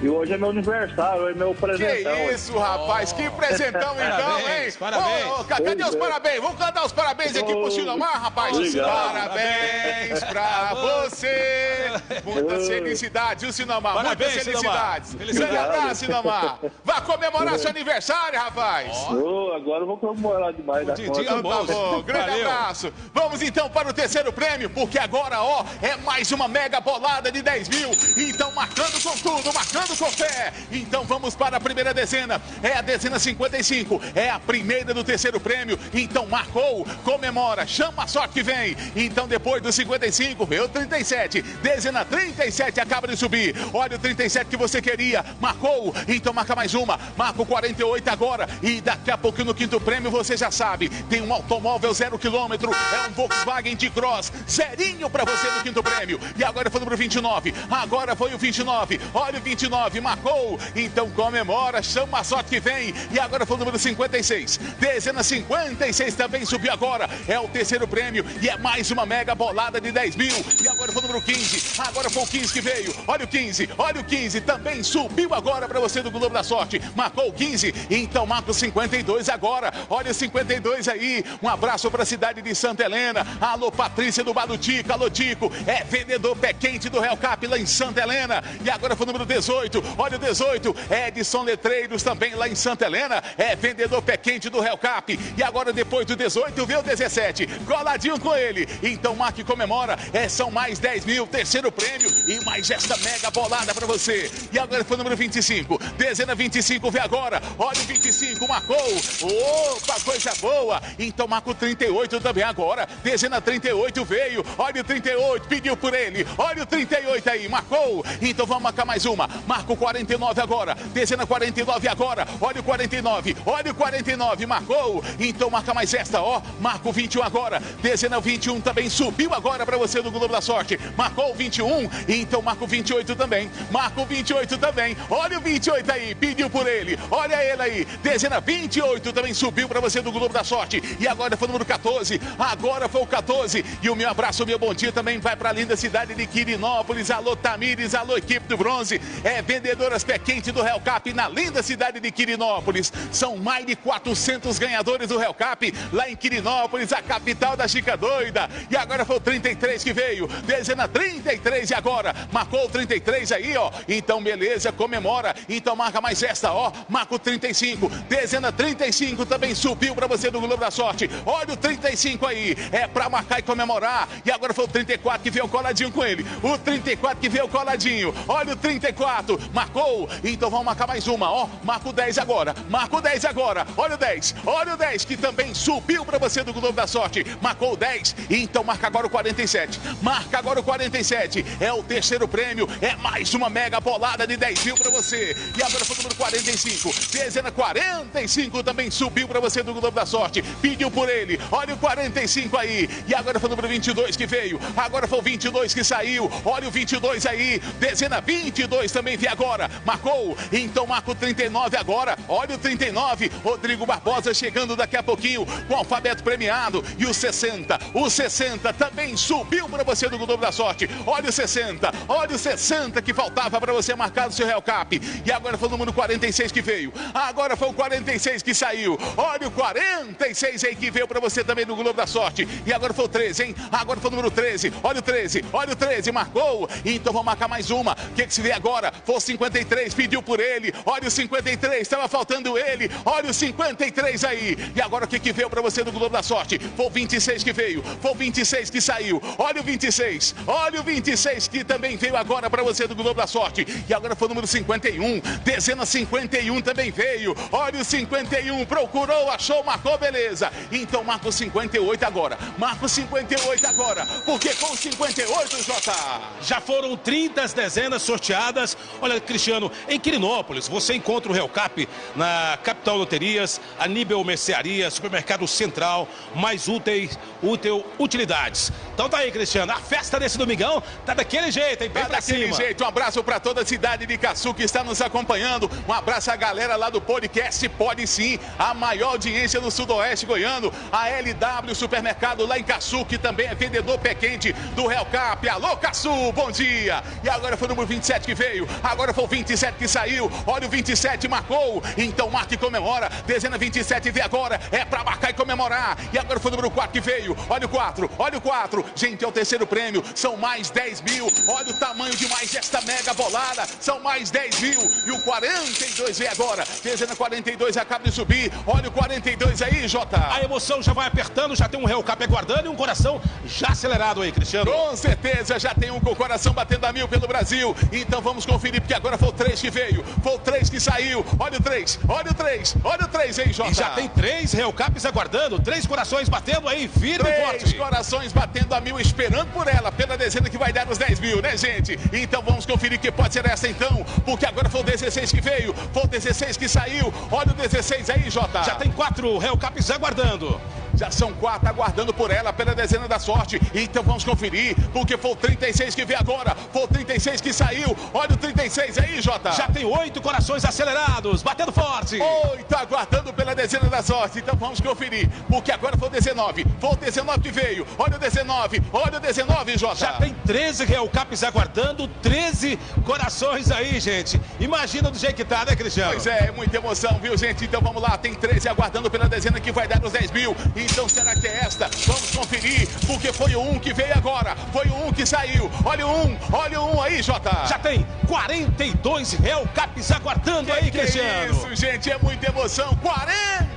E hoje é meu aniversário, é meu Que presentão. isso, rapaz. Que presentão, então, Parabéns, hein? parabéns. Ô, ca- cadê os é. parabéns? Vamos cantar os parabéns aqui pro Sinomar, rapaz. Obrigado. Parabéns pra você. Muitas felicidades, viu, Sinomar? Parabéns, Muitas felicidades. Grande abraço, Sinomar. Vá comemorar seu aniversário, rapaz. Ô, agora eu vou comemorar demais da conta. Então tá bom, grande Valeu. abraço. Vamos então para o terceiro prêmio, porque agora, ó, é mais uma mega bolada de 10 mil. Então, marcando com tudo, marcando com fé. Então, vamos para a primeira dezena. É a dezena 55. É a primeira do terceiro prêmio. Então, marcou, comemora, chama a sorte que vem. Então, depois do 55, veio o 37. Dezena 37 acaba de subir. Olha o 37 que você queria. Marcou, então marca mais uma. Marca o 48 agora. E daqui a pouco no quinto prêmio, você já sabe, tem um automóvel zero quilômetro. É um Volkswagen de Cross. Zerinho pra você no quinto prêmio. E agora foi o número 29. Agora foi o 29. Olha o 29, marcou. Então comemora, chama a sorte que vem. E agora foi o número 56. Dezena 56 também subiu agora. É o terceiro prêmio. E é mais uma mega bolada de 10 mil. E agora foi o número 15. Agora foi o 15 que veio. Olha o 15. Olha o 15. Também subiu agora pra você do Globo da Sorte. Marcou o 15. Então marca o 52 agora. Olha o 52 aí. Um abraço pra cidade de Santa Helena. Alô, Patrícia do Badutico. Alô, Tico. É vendedor pé quente do Real Cap lá em Santa Helena. E agora foi o número 18. Olha o 18. Edson Letreiros também lá em Santa Helena. É vendedor pé quente do Real Cap. E agora depois do 18 veio o 17. Coladinho com ele. Então e comemora. É, são mais 10 mil. Terceiro prêmio. E mais esta mega bolada pra você. E agora foi o número 25. Dezena 25 vê agora. Olha o 25. Marcou. Opa, coisa boa. Então marca o 38 também agora. Dezena 38 veio. Olha o 38. Pediu por ele. Olha o 38 aí. Marcou. Então vamos marcar mais uma. Marca o 49 agora. Dezena 49 agora. Olha o 49. Olha o 49. Marcou. Então marca mais esta, ó. Marca o 21 agora. Dezena 21 também subiu agora para você do Globo da Sorte. Marcou o 21. Então marca o 28 também. Marca o 28 também. Olha o 28 aí. Pediu por ele. Olha ele aí. Dezena 28 também subiu para você do Globo da Sorte. E agora foi o número 14. Agora foi o 14. E o meu abraço, o meu bom dia também vai para a linda cidade de Quirinópolis. Alô, Tamires. Alô, equipe do Bronze. É vendedoras pé quente do Real Cap na linda cidade de Quirinópolis. São mais de 400 ganhadores do Real Cap lá em Quirinópolis, a capital da Chica Doida. E agora foi o 33 que veio. Dezena 33 e agora marcou o 33 aí, ó. Então, beleza, comemora. Então, marca mais esta, ó. Marca o 35. Dezena 35 também subiu para você do Globo da Sorte. Olha o 35 aí. É para marcar e comemorar. E agora foi o 34 que veio coladinho com ele. O 34 que veio coladinho. Olha o 34. Marcou. Então, vamos marcar mais uma, ó. Marca o 10 agora. Marca o 10 agora. Olha o 10. Olha o 10 que também subiu para você do Globo da Sorte. Marcou o 10. Então, marca agora o 47. Marca agora o 47. É o terceiro prêmio. É mais uma mega bolada de 10 mil para você. E agora foi o número 45. Dezena 45 também subiu para você do Globo da Sorte. Pediu por ele. Olha o 45 aí. E agora foi o número 22 que veio. Agora foi o 22 que saiu. Olha o 22 aí. Dezena 22 também veio agora. Marcou. Então marca o 39 agora. Olha o 39. Rodrigo Barbosa chegando daqui a pouquinho com o alfabeto premiado. E o 60. O 60 também subiu para você do Globo da Sorte. Olha o 60. Olha o 60 que faltava para você marcar no seu Real Cap. E agora foi o número 46 que veio. Agora foi o 46 que saiu. Olha o 46 aí que veio para você também no Globo da Sorte. E agora foi o 13, hein? Agora foi o número 13. Olha o 13. Olha o 13. Marcou. Então vamos marcar mais uma. O que, que se vê agora? Foi o 53. Pediu por ele. Olha o 53. Estava faltando ele. Olha o 53 aí. E agora o que, que veio para você no Globo da Sorte? Foi o 26 que veio. Foi o 26 que saiu. Olha o 26. Olha o 26 que também veio agora para você do Globo da Sorte. E agora foi o número 51. Dezena 51 também veio. Olha o 51. Procurou, achou, marcou, beleza. Então marca o 58 agora. Marca o 58 agora. Porque com o 58, Jota. Já foram 30 as dezenas sorteadas. Olha, Cristiano, em Quirinópolis, você encontra o Real Cap na Capital Loterias, Aníbal Mercearia, Supermercado Central, mais úteis, útil, utilidades. Então tá aí, Cristiano, a festa desse domingão tá daquele jeito, hein? Bem Tá daquele cima. jeito. Um abraço para toda a cidade de Caçu que está nos acompanhando. Um abraço à galera lá do podcast Pode Sim, a maior audiência do Sudoeste Goiano. A LW Supermercado lá em Caçu, que também é vendedor pé quente do Real Cap. Alô, Caçu, bom dia. E agora foi o número 27 que veio. Agora foi o 27 que saiu. Olha o 27 marcou. Então marca e comemora. Dezena 27 vê agora. É para marcar e comemorar. E agora foi o número 4 que veio. Olha o 4, olha o 4. Gente, é o terceiro prêmio. São mais 10 mil. Olha o tamanho de mais esta mega bolada. São mais 10 mil. E o 42 vem agora. Dezena 42 acaba de subir. Olha o 42 aí, Jota. A emoção já vai apertando, já tem um Real Cap aguardando e um coração já acelerado aí, Cristiano. Com certeza, já tem um com o coração batendo a mil pelo Brasil. Então vamos conferir, porque agora foi o 3 que veio. Foi o 3 que saiu. Olha o 3, olha o 3, olha o 3, hein, Jota. E já tem três Real Caps aguardando, três corações batendo aí, firme e Três forte. corações batendo a mil, esperando por ela, pela dezena que vai dar os 10 mil, né, gente? Então vamos conferir que pode ser essa então, porque agora foi o 16 que veio, foi o 16 que saiu. Olha o 16 aí, Jota. Já tem quatro Real Caps aguardando. Já são quatro aguardando por ela, pela dezena da sorte. Então vamos conferir, porque foi o 36 que veio agora, foi o 36 que saiu. Olha o 36 aí, Jota. Já tem oito corações acelerados, batendo forte. Oito aguardando pela dezena da sorte. Então vamos conferir, porque agora foi o 19. Foi o 19 que veio. Olha o 19, olha o 19, Jota. Já tem 13 Real Caps aguardando, 13 corações aí, gente. Imagina do jeito que tá, né, Cristiano? Pois é, muita emoção, viu, gente? Então vamos lá, tem 13 aguardando pela dezena que vai dar os 10 mil. Então será que é esta? Vamos conferir, porque foi o 1 que veio agora. Foi o 1 que saiu. Olha o 1, olha o 1 aí, Jota. Já tem 42 Real Caps aguardando aí, Que Cristiano. isso, gente, é muita emoção.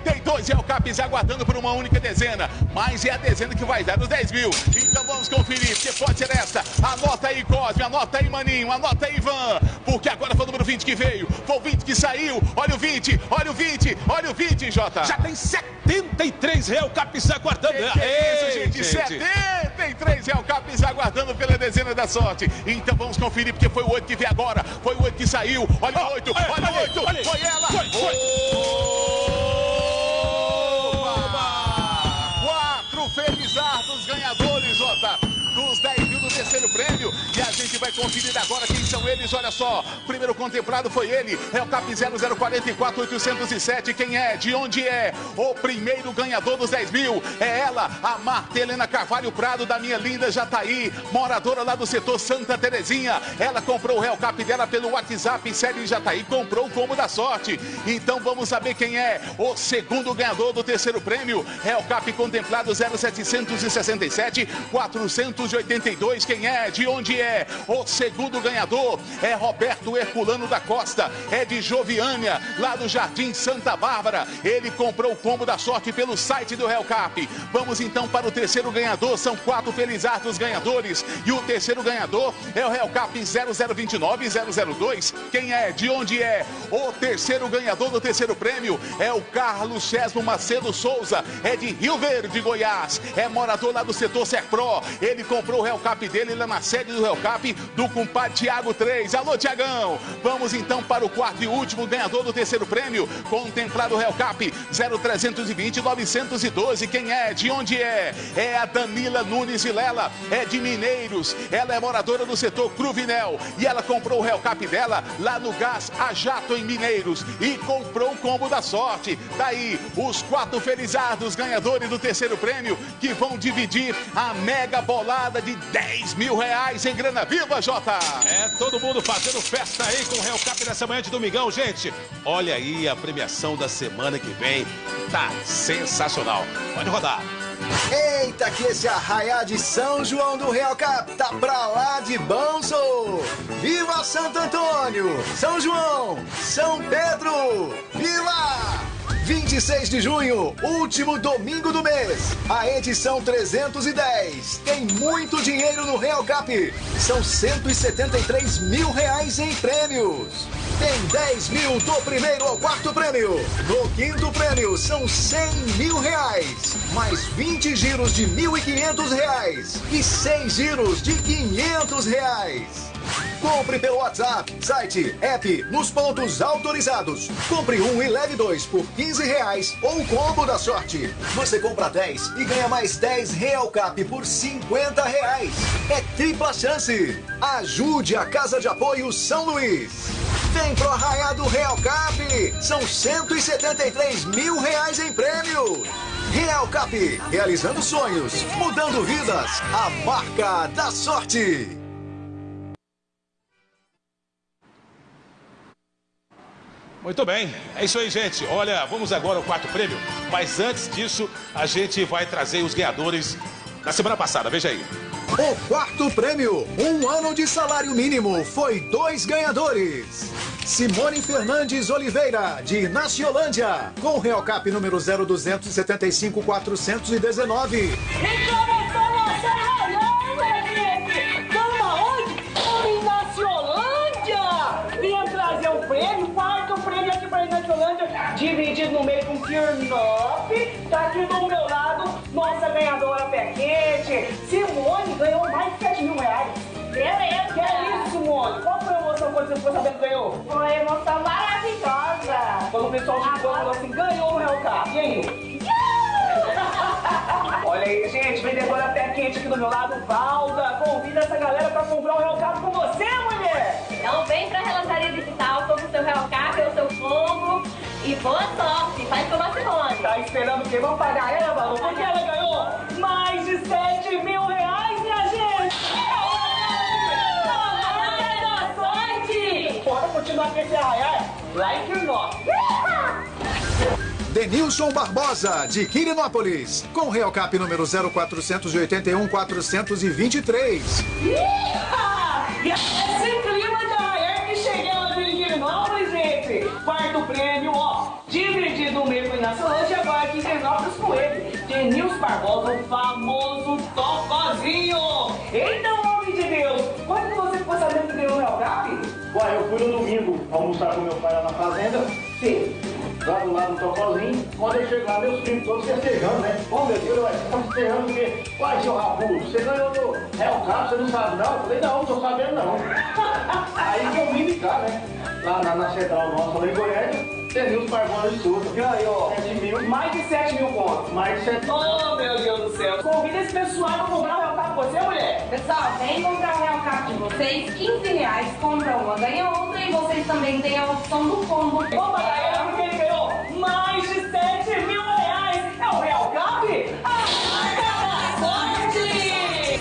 42 é o Capis aguardando por uma única dezena. Mas é a dezena que vai dar os 10 mil. Então vamos conferir, porque pode ser essa. Anota aí, Cosme, anota aí, Maninho, anota aí, Ivan. Porque agora foi o número 20 que veio. Foi o 20 que saiu. Olha o 20, olha o 20, olha o 20, Jota. Já tem 73 Real Caps aguardando. Que é isso, Ei, gente? 73 é o Capis aguardando pela dezena da sorte. Então vamos conferir, porque foi o 8 que veio agora. Foi o 8 que saiu. Olha o 8, olha, o olha, 8. olha. Foi ela. Foi, foi. Quatro felizardos ganhadores, Jota, dos 10 mil do terceiro prêmio. E a gente vai conferir agora quem são eles. Olha só, primeiro contemplado foi ele, é o CAP 0044 807. Quem é? De onde é? O primeiro ganhador dos 10 mil é ela, a Marta Helena Carvalho Prado, da minha linda Jataí, moradora lá do setor Santa Terezinha. Ela comprou o Real Cap dela pelo WhatsApp, série Jataí, comprou o combo da sorte. Então vamos saber quem é o segundo ganhador do terceiro prêmio. Real Cap contemplado 0767 482. Quem é? De onde é? O segundo ganhador é Roberto Herculano da Costa, é de Joviânia, lá do Jardim Santa Bárbara. Ele comprou o combo da sorte pelo site do Real Cap. Vamos então para o terceiro ganhador. São quatro felizardos ganhadores. E o terceiro ganhador é o Real Cap 0029-002. Quem é? De onde é? O terceiro ganhador do terceiro prêmio é o Carlos Chesmo Macedo Souza. É de Rio Verde, Goiás. É morador lá do setor Serpro. Ele comprou o Real Cap dele lá na sede do Real Cap do compadre Tiago 3. Alô, Tiagão! Vamos então para o quarto e último ganhador do terceiro prêmio. Contemplado o Real Cap 0320 912. Quem é? De onde é? É a Danila Nunes Vilela. É de Mineiros. Ela é moradora do setor Cruvinel. E ela comprou o Real Cap dela lá no Gás a Jato em Mineiros. E comprou o combo da sorte. Daí, os quatro felizardos ganhadores do terceiro prêmio que vão dividir a mega bolada de 10 mil reais em grana viva, Jota. É, todo mundo fazendo festa aí com o Real Cap nessa manhã de domingão, gente. Olha aí a premiação da semana que vem. Tá sensacional. Pode rodar. Eita, que esse arraiá de São João do Real Cap tá pra lá de bom, sou! Viva Santo Antônio! São João! São Pedro! Viva! 26 de junho, último domingo do mês, a edição 310. Tem muito dinheiro no Real Cap. São 173 mil reais em prêmios. Tem 10 mil do primeiro ao quarto prêmio. No quinto prêmio são 100 mil reais. Mais 20 giros de 1.500 reais. E 6 giros de 500 reais. Compre pelo WhatsApp, site, app, nos pontos autorizados. Compre um e leve dois por 15 reais ou combo da sorte. Você compra 10 e ganha mais 10 Real Cap por 50 reais. É tripla chance. Ajude a Casa de Apoio São Luís. Vem pro Arraiado Real Cap. São 173 mil reais em prêmios. Real Cap, realizando sonhos, mudando vidas. A marca da sorte. Muito bem, é isso aí, gente. Olha, vamos agora ao quarto prêmio. Mas antes disso, a gente vai trazer os ganhadores da semana passada. Veja aí. O quarto prêmio, um ano de salário mínimo, foi dois ganhadores. Simone Fernandes Oliveira, de Naciolândia, com Real Cap número 0275 419. E começou nossa raiada, gente! Estamos aonde? Estamos em Naciolândia! Vinha trazer o prêmio, quarto para Naciolândia, dividido no meio com Kirnop. Tá aqui do meu lado, nossa ganhadora pé quente. Simone ganhou mais de 7 mil reais. Beleza. Que é isso, Simone? Qual foi a emoção quando você ficou sabendo que ganhou? Foi uma emoção maravilhosa. Quando o pessoal te falou assim, ganhou o Real Cap. E aí? Olha aí, gente, vendedora pé quente aqui do meu lado, Valda. Convida essa galera pra comprar o Real Cap com você, boa sorte. Faz a Simone. Tá esperando o quê? Vamos pagar ela, Valda? Porque ela ganhou mais de 7 mil reais, minha gente! Boa sorte! Bora continuar com esse arraiar lá em Kirnó. Denilson Barbosa, de Quirinópolis, com Real Cap número 0481 423. E Denilson Barbosa, o famoso Tocozinho! Então, homem de Deus, quando você ficou sabendo que ganhou o Real Cap? Ué, eu fui no domingo almoçar com meu pai lá na fazenda. Sim. Lá do lado do Tocozinho. Quando eu chego lá, meus primos todos festejando, né? Ô meu Deus, ué, você tá festejando o quê? Uai, seu rabudo, você ganhou no Real Cap, você não sabe não? Eu falei, não, não tô sabendo não. Aí que eu vim de cá, né? Lá na, na central nossa, lá em Goiânia, Denilson Barbosa de Souza. Ganhou 7 mil. mais de 7 mil pontos. Mais de 7 mil. Oh, meu Deus do céu. Convida esse pessoal pra comprar o Real Cap com você, mulher. Pessoal, vem comprar o Real Cap de vocês, 15 reais, compra uma, ganha outra e vocês também têm a opção do combo. Vamos pagar ela porque ele ganhou mais de 7 mil reais. É o Real Cap? A marca da sorte!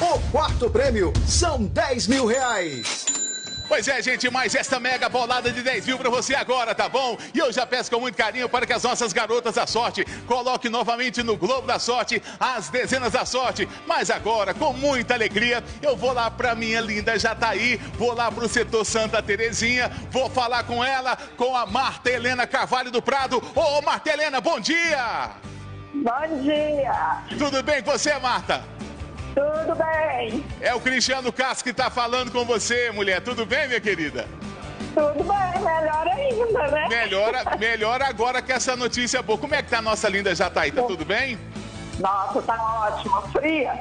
O quarto prêmio são 10 mil reais. Pois é, gente, mais esta mega bolada de 10 mil pra você agora, tá bom? E eu já peço com muito carinho para que as nossas garotas da sorte coloquem novamente no Globo da Sorte as dezenas da sorte. Mas agora, com muita alegria, eu vou lá pra minha linda Jataí, vou lá pro setor Santa Terezinha, vou falar com ela, com a Marta Helena Carvalho do Prado. Ô, Marta Helena, bom dia! Bom dia! Tudo bem com você, Marta? Tudo bem? É o Cristiano Castro que tá falando com você, mulher. Tudo bem, minha querida? Tudo bem, melhor ainda, né? Melhora, melhora agora com essa notícia boa. Como é que tá a nossa linda Jataí? Tá tudo bem? Nossa, tá ótimo, fria.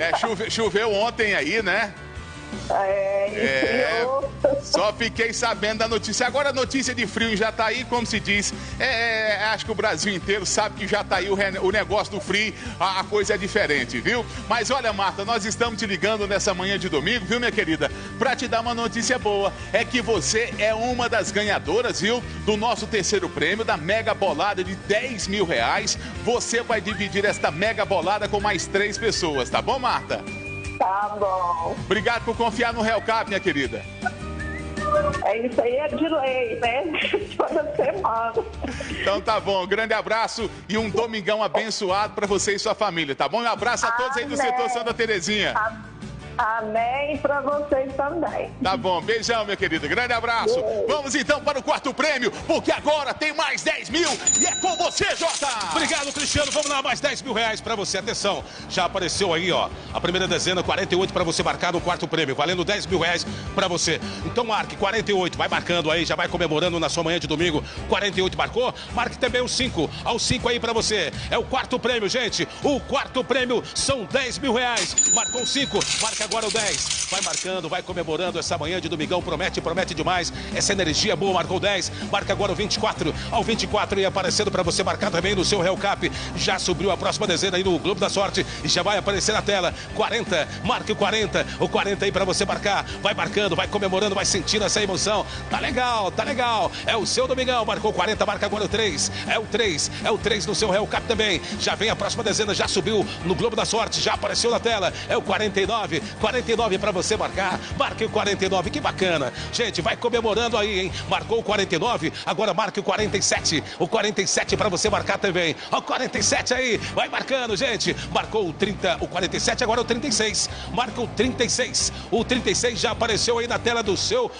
É, chuve- choveu ontem aí, né? É, É, só fiquei sabendo da notícia. Agora a notícia de frio em Jataí, como se diz, é, é, acho que o Brasil inteiro sabe que Jataí, o, re- o negócio do frio, a, a coisa é diferente, viu? Mas olha, Marta, nós estamos te ligando nessa manhã de domingo, viu, minha querida? Pra te dar uma notícia boa, é que você é uma das ganhadoras, viu? Do nosso terceiro prêmio, da mega bolada de 10 mil reais. Você vai dividir esta mega bolada com mais três pessoas, tá bom, Marta? Tá bom. Obrigado por confiar no Real Cap, minha querida. É isso aí, é de lei, né? Toda semana. Então tá bom, um grande abraço e um domingão abençoado pra você e sua família, tá bom? Um abraço a todos aí do Amém. setor Santa Terezinha. Amém para vocês também. Tá bom, beijão, minha querida. Grande abraço. Beijo. Vamos então para o quarto prêmio, porque agora tem mais 10 mil e é com você, Jota. Obrigado, Cristiano. Vamos lá, mais 10 mil reais pra você. Atenção, já apareceu aí, ó. A primeira dezena, 48 pra você marcar no quarto prêmio, valendo 10 mil reais pra você. Então marque 48, vai marcando aí, já vai comemorando na sua manhã de domingo. 48 marcou? Marque também o 5. Ao 5 aí pra você. É o quarto prêmio, gente. O quarto prêmio são 10 mil reais. Marcou o 5, marca agora o 10. Vai marcando, vai comemorando essa manhã de domingão. Promete, promete demais. Essa energia boa, marcou 10. Marca agora o 24. Ao 24 e aparecendo pra você marcar também no seu Real Cap. Já subiu a próxima dezena aí no Globo da Sorte e já vai aparecer na tela. 40, marque o 40. O 40 aí pra você marcar. Vai marcando, vai comemorando, vai sentindo essa emoção. Tá legal, tá legal. É o seu domingão. Marcou 40, marca agora o 3. É o 3, é o 3 no seu Real Cap também. Já vem a próxima dezena, já subiu no Globo da Sorte, já apareceu na tela. É o 49, 49 pra você marcar. Marque o 49, que bacana. Gente, vai comemorando aí, hein? Marcou o 49, agora marque o 47. O 47 pra você marcar também. Ó, o 47 aí, vai marcando, gente. Marcou o 30, o 47, agora o 36. Marca o 36. O 36 já apareceu aí na tela do seu,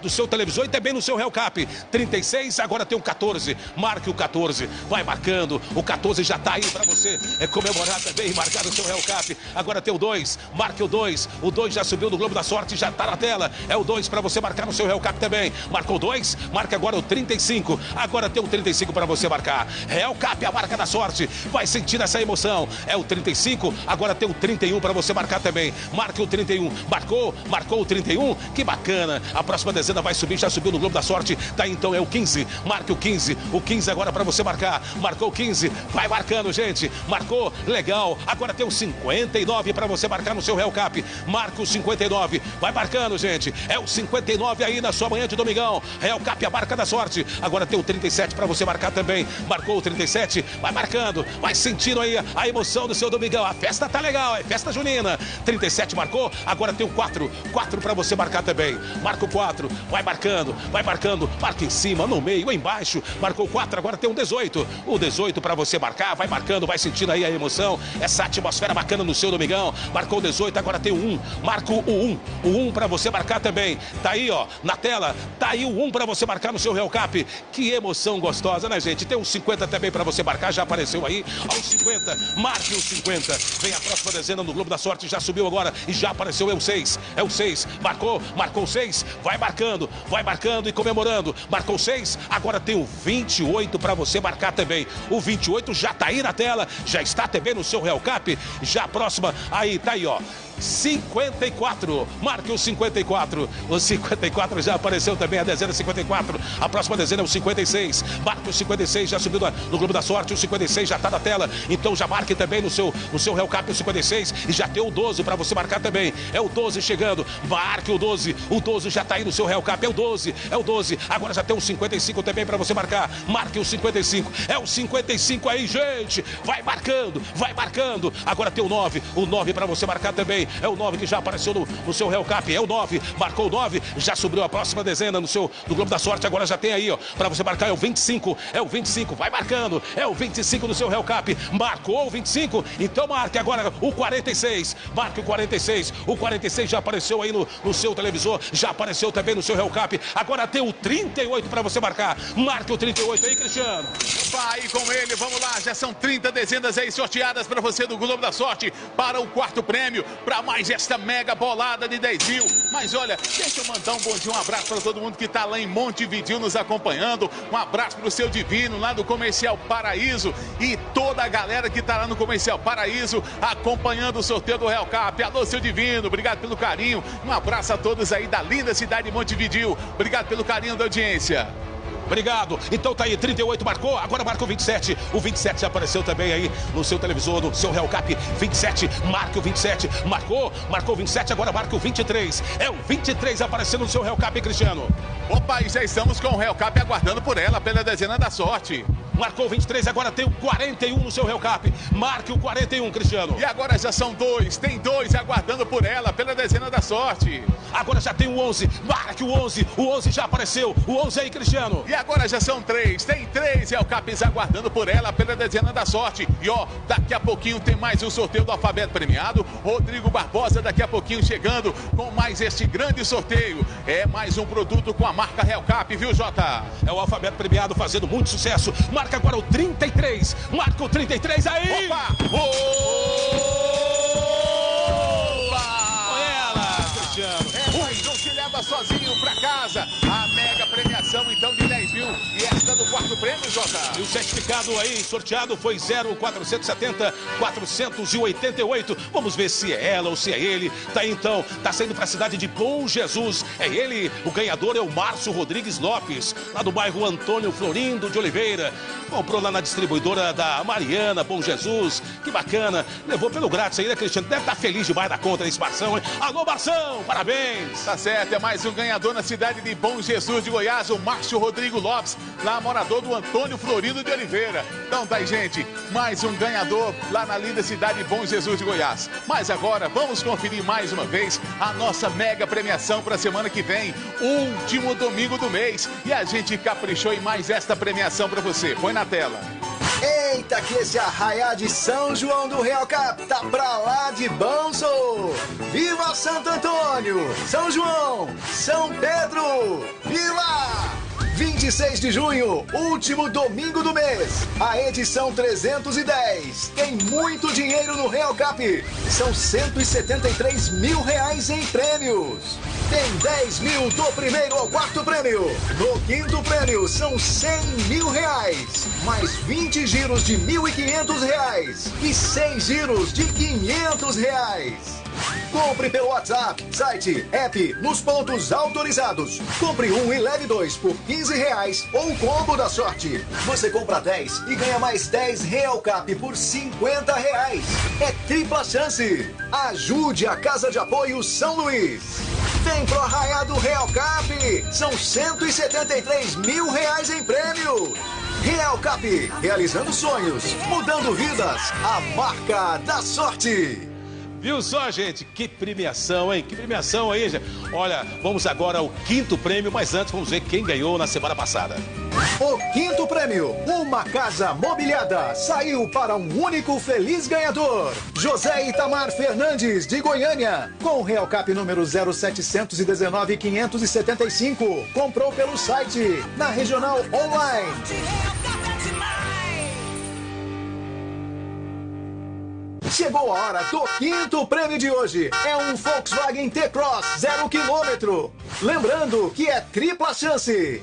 do seu televisor e também no seu Real Cap. 36, agora tem o 14. Marque o 14. Vai marcando. O 14 já tá aí pra você é, comemorar também marcar o seu Real Cap. Agora tem o 2. Marque o 2. O 2 já subiu no Globo da Sorte, já tá na tela. É o 2 pra você marcar no seu Real Cap também. Marcou 2. Marca agora o 35. Agora tem o 35 pra você marcar. Real Cap, a marca da sorte. Vai sentir essa emoção. É o 35. Agora tem o 31 pra você marcar também. Marque o 31. Marcou? Marcou o 31? Que bacana. A próxima dezena vai subir, já subiu no Globo da Sorte. Tá então é o 15. Marque o 15. O 15 agora pra você marcar. Marcou o 15. Vai marcando, gente. Marcou? Legal. Agora tem o 59 pra você marcar no seu Real Cap. Marca o 59. Vai marcando, gente. É o 59 aí na sua manhã de domingão. Real Cap, a marca da sorte. Agora tem o 37 pra você marcar também. Marcou o 37. Vai marcando. Vai sentindo aí a emoção do seu domingão. A festa tá legal. É festa junina. 37 marcou. Agora tem o 4. 4 pra você marcar também. Marca o 4. Vai marcando. Vai marcando. Marca em cima, no meio, embaixo. Marcou 4. Agora tem um 18. O 18 pra você marcar. Vai marcando. Vai sentindo aí a emoção. Essa atmosfera bacana no seu domingão. Marcou o 18. Agora tem o 1. Marca o 1. O 1 pra você marcar também. Tá aí, ó, na tela. Tá aí o 1 pra você marcar no seu Real Cap. Que emoção gostosa, né, gente? Tem um 50 também pra você marcar. Já apareceu aí. Aos 50. Marque o 50. Vem a próxima dezena no Globo da Sorte. Já subiu agora e já apareceu. É o 6. É o 6. Marcou. Marcou o 6. Vai marcando. Vai marcando e comemorando. Marcou 6. Agora tem o 28 pra você marcar também. O 28 já tá aí na tela. Já está também no seu Real Cap. Já próxima. Aí, tá aí, ó. 54. Marque o 54. O 54 já apareceu também, a dezena 54. A próxima dezena é o 56. Marque o 56, já subiu no Globo da Sorte. O 56 já está na tela. Então já marque também no seu, no seu Real Cap o 56. E já tem o 12 para você marcar também. É o 12 chegando. Marque o 12. O 12 já está aí no seu Real Cap. É o 12. É o 12. Agora já tem o 55 também para você marcar. Marque o 55. É o 55 aí, gente. Vai marcando. Vai marcando. Agora tem o 9. O 9 para você marcar também. É o 9 que já apareceu no, no seu Cap. É o 9. Marcou o 9. Já subiu a próxima dezena no seu no Globo da Sorte. Agora já tem aí, ó. Para você marcar é o 25. É o 25. Vai marcando. É o 25 no seu Real Cap. Marcou o 25. Então marque agora o 46. Marque o 46. O 46 já apareceu aí no, no seu televisor. Já apareceu também no seu Real Cap. Agora tem o 38 para você marcar. Marque o 38 aí, Cristiano. Vai com ele, vamos lá, já são 30 dezenas aí sorteadas para você do Globo da Sorte, para o quarto prêmio, para mais esta mega bolada de 10 mil. Mas olha, deixa eu mandar um bom dia, um abraço para todo mundo que está lá em Montevidil nos acompanhando, um abraço para o seu Divino, lá do Comercial Paraíso, e toda a galera que está lá no Comercial Paraíso, acompanhando o sorteio do Real Cap. Alô, seu Divino, obrigado pelo carinho, um abraço a todos aí da linda cidade de Montevidil, obrigado pelo carinho da audiência. Obrigado. Então tá aí, 38 marcou, agora marca o 27. O 27 já apareceu também aí no seu televisor, no seu Real Cap. 27, marca o 27. Marcou, marcou o 27, agora marca o 23. É o 23 aparecendo no seu Real Cap, hein, Cristiano. Opa, e já estamos com o Real Cap aguardando por ela pela dezena da sorte. Marcou 23, agora tem o 41 no seu Real Cap. Marque o 41, Cristiano. E agora já são dois, tem dois aguardando por ela pela dezena da sorte. Agora já tem o 11, marque o 11, o 11 já apareceu. O 11 aí, Cristiano. E agora já são três, tem três Real Caps aguardando por ela pela dezena da sorte. E ó, daqui a pouquinho tem mais um sorteio do alfabeto premiado. Rodrigo Barbosa daqui a pouquinho chegando com mais este grande sorteio. É mais um produto com a marca Real Cap, viu, Jota? É o alfabeto premiado fazendo muito sucesso. Marca agora o 33. Marca o 33 aí. Opa! Opa! ela, Cristiano. É, mas não se leva sozinho pra casa. Quarto prêmio, Jota. E o certificado aí sorteado foi 0470 488. Vamos ver se é ela ou se é ele. Tá aí, então, tá saindo pra cidade de Bom Jesus. É ele, o ganhador é o Márcio Rodrigues Lopes, lá do bairro Antônio Florindo de Oliveira. Comprou lá na distribuidora da Mariana, Bom Jesus. Que bacana. Levou pelo grátis aí, né, Cristiano? Deve estar feliz demais da conta nesse Barção, hein? Alô, Barção, parabéns. Tá certo, é mais um ganhador na cidade de Bom Jesus de Goiás, o Márcio Rodrigo Lopes, lá morador do Antônio Florido de Oliveira. Então tá aí, gente, mais um ganhador lá na linda cidade de Bom Jesus de Goiás. Mas agora vamos conferir mais uma vez a nossa mega premiação para a semana que vem, último domingo do mês. E a gente caprichou em mais esta premiação para você. Põe na tela. Eita, que esse arraiá de São João do Real Cap tá pra lá de banzo! Viva Santo Antônio! São João! São Pedro! Viva! 26 de junho, último domingo do mês, a edição 310. Tem muito dinheiro no Real Cap. São 173 mil reais em prêmios. Tem 10 mil do primeiro ao quarto prêmio. No quinto prêmio são 100 mil reais. Mais 20 giros de 1.500 reais. E 100 giros de 500 reais. Compre pelo WhatsApp, site, app, nos pontos autorizados. Compre um e leve dois por 15 reais ou o combo da sorte. Você compra 10 e ganha mais 10 Real Cap por 50 reais. É tripla chance. Ajude a Casa de Apoio São Luís. Vem pro Arraiá do Real Cap. São 173 mil reais em prêmios. Real Cap, realizando sonhos, mudando vidas. A marca da sorte. Viu só, gente? Que premiação, hein? Que premiação aí, gente. Olha, vamos agora ao quinto prêmio, mas antes vamos ver quem ganhou na semana passada. O quinto prêmio, uma casa mobiliada, saiu para um único feliz ganhador. José Itamar Fernandes, de Goiânia, com Real Cap número 0719575. Comprou pelo site, na Regional Online. Chegou a hora do quinto prêmio de hoje. É um Volkswagen T-Cross zero quilômetro. Lembrando que é tripla chance.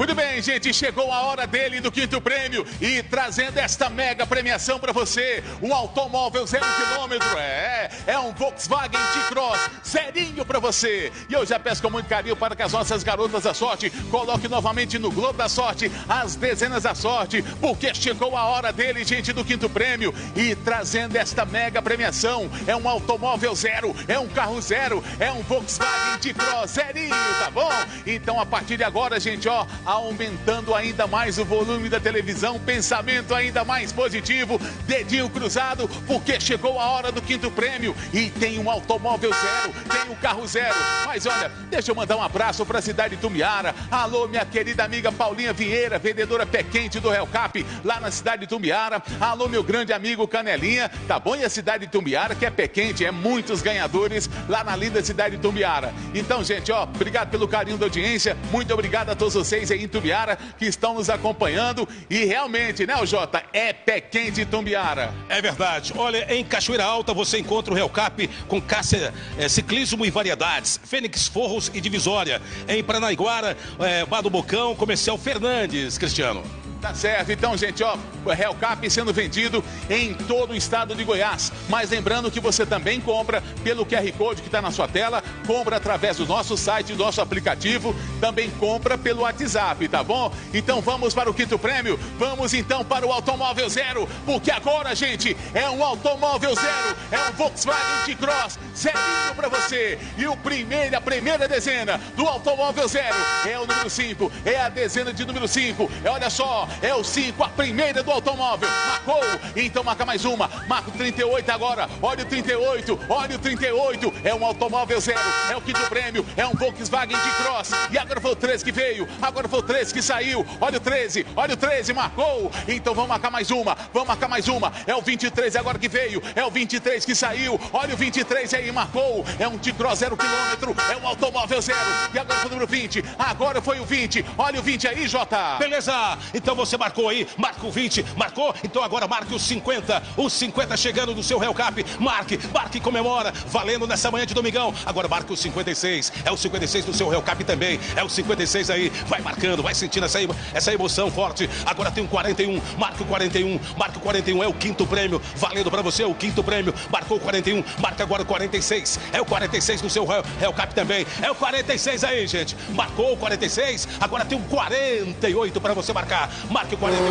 Muito bem, gente, chegou a hora dele do quinto prêmio e trazendo esta mega premiação para você, um automóvel zero quilômetro, é, é um Volkswagen T-Cross, zerinho para você. E eu já peço com muito carinho para que as nossas garotas da sorte coloquem novamente no Globo da Sorte as dezenas da sorte, porque chegou a hora dele, gente, do quinto prêmio e trazendo esta mega premiação, é um automóvel zero, é um carro zero, é um Volkswagen T-Cross zerinho, tá bom? Então a partir de agora, gente, ó, aumentando ainda mais o volume da televisão, pensamento ainda mais positivo, dedinho cruzado, porque chegou a hora do quinto prêmio e tem um automóvel zero, tem um carro zero. Mas olha, deixa eu mandar um abraço para a cidade de Tumbiara. Alô, minha querida amiga Paulinha Vieira, vendedora pé quente do Real Cap, lá na cidade de Tumbiara. Alô, meu grande amigo Canelinha, tá bom? E a cidade de Tumbiara, que é pé quente, é muitos ganhadores lá na linda cidade de Tumbiara. Então, gente, ó, obrigado pelo carinho da audiência, muito obrigado a todos vocês aí em Tumbiara que estão nos acompanhando. E realmente, né, Jota? É pé quente Tumbiara. É verdade. Olha, em Cachoeira Alta você encontra o Real Cap com caça, é, ciclismo e variedades, Fênix Forros e Divisória. Em Paranaiguara, é, Bar do Bocão, Comercial Fernandes, Cristiano. Tá certo, então, gente, ó, o Hellcap sendo vendido em todo o estado de Goiás. Mas lembrando que você também compra pelo QR Code que está na sua tela, compra através do nosso site, do nosso aplicativo, também compra pelo WhatsApp, tá bom? Então vamos para o quinto prêmio, vamos então para o Automóvel Zero, porque agora, gente, é um Automóvel Zero, é um Volkswagen T-Cross, zerinho para você. E o primeiro, a primeira dezena do Automóvel Zero é o número 5, é a dezena de número 5. É, olha só, é o 5, a primeira do automóvel. Marcou, então marca mais uma. Marca o 38 agora. Olha o 38, olha o 38. É um automóvel zero, é o do prêmio, é um Volkswagen de Cross. E agora foi o 13 que veio, agora foi o 13 que saiu. Olha o 13, olha o 13, marcou. Então vamos marcar mais uma, vamos marcar mais uma. É o 23 agora que veio, é o 23 que saiu. Olha o 23 aí, marcou. É um T-Cross zero quilômetro, é um automóvel zero. E agora foi o número 20, agora foi o 20. Olha o 20 aí, Jota. Beleza, então você marcou aí, marca o 20, marcou? Então agora marque os 50, os 50 chegando no seu Hellcap. Marque, marque e comemora, valendo nessa manhã de domingão. Agora marca o 56, é o 56 do seu Hellcap também, é o 56 aí, vai marcando, vai sentindo essa, essa emoção forte. Agora tem um 41, marca o 41, marca o 41, é o quinto prêmio, valendo pra você o quinto prêmio. Marcou o 41, marca agora o 46, é o 46 do seu Hellcap também, é o 46 aí, gente. Marcou o 46, agora tem um 48 pra você marcar. Marque o 48.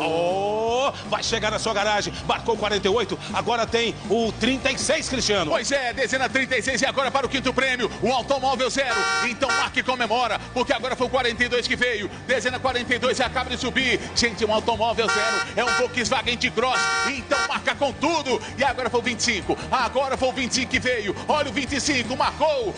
Oh, vai chegar na sua garagem. Marcou o 48. Agora tem o 36, Cristiano. Pois é, dezena 36 e agora para o quinto prêmio, o automóvel zero. Então marque comemora, porque agora foi o 42 que veio. Dezena 42 e acaba de subir. Gente, um automóvel zero é um Volkswagen de Cross. Então marca com tudo. E agora foi o 25. Agora foi o 25 que veio. Olha o 25, marcou.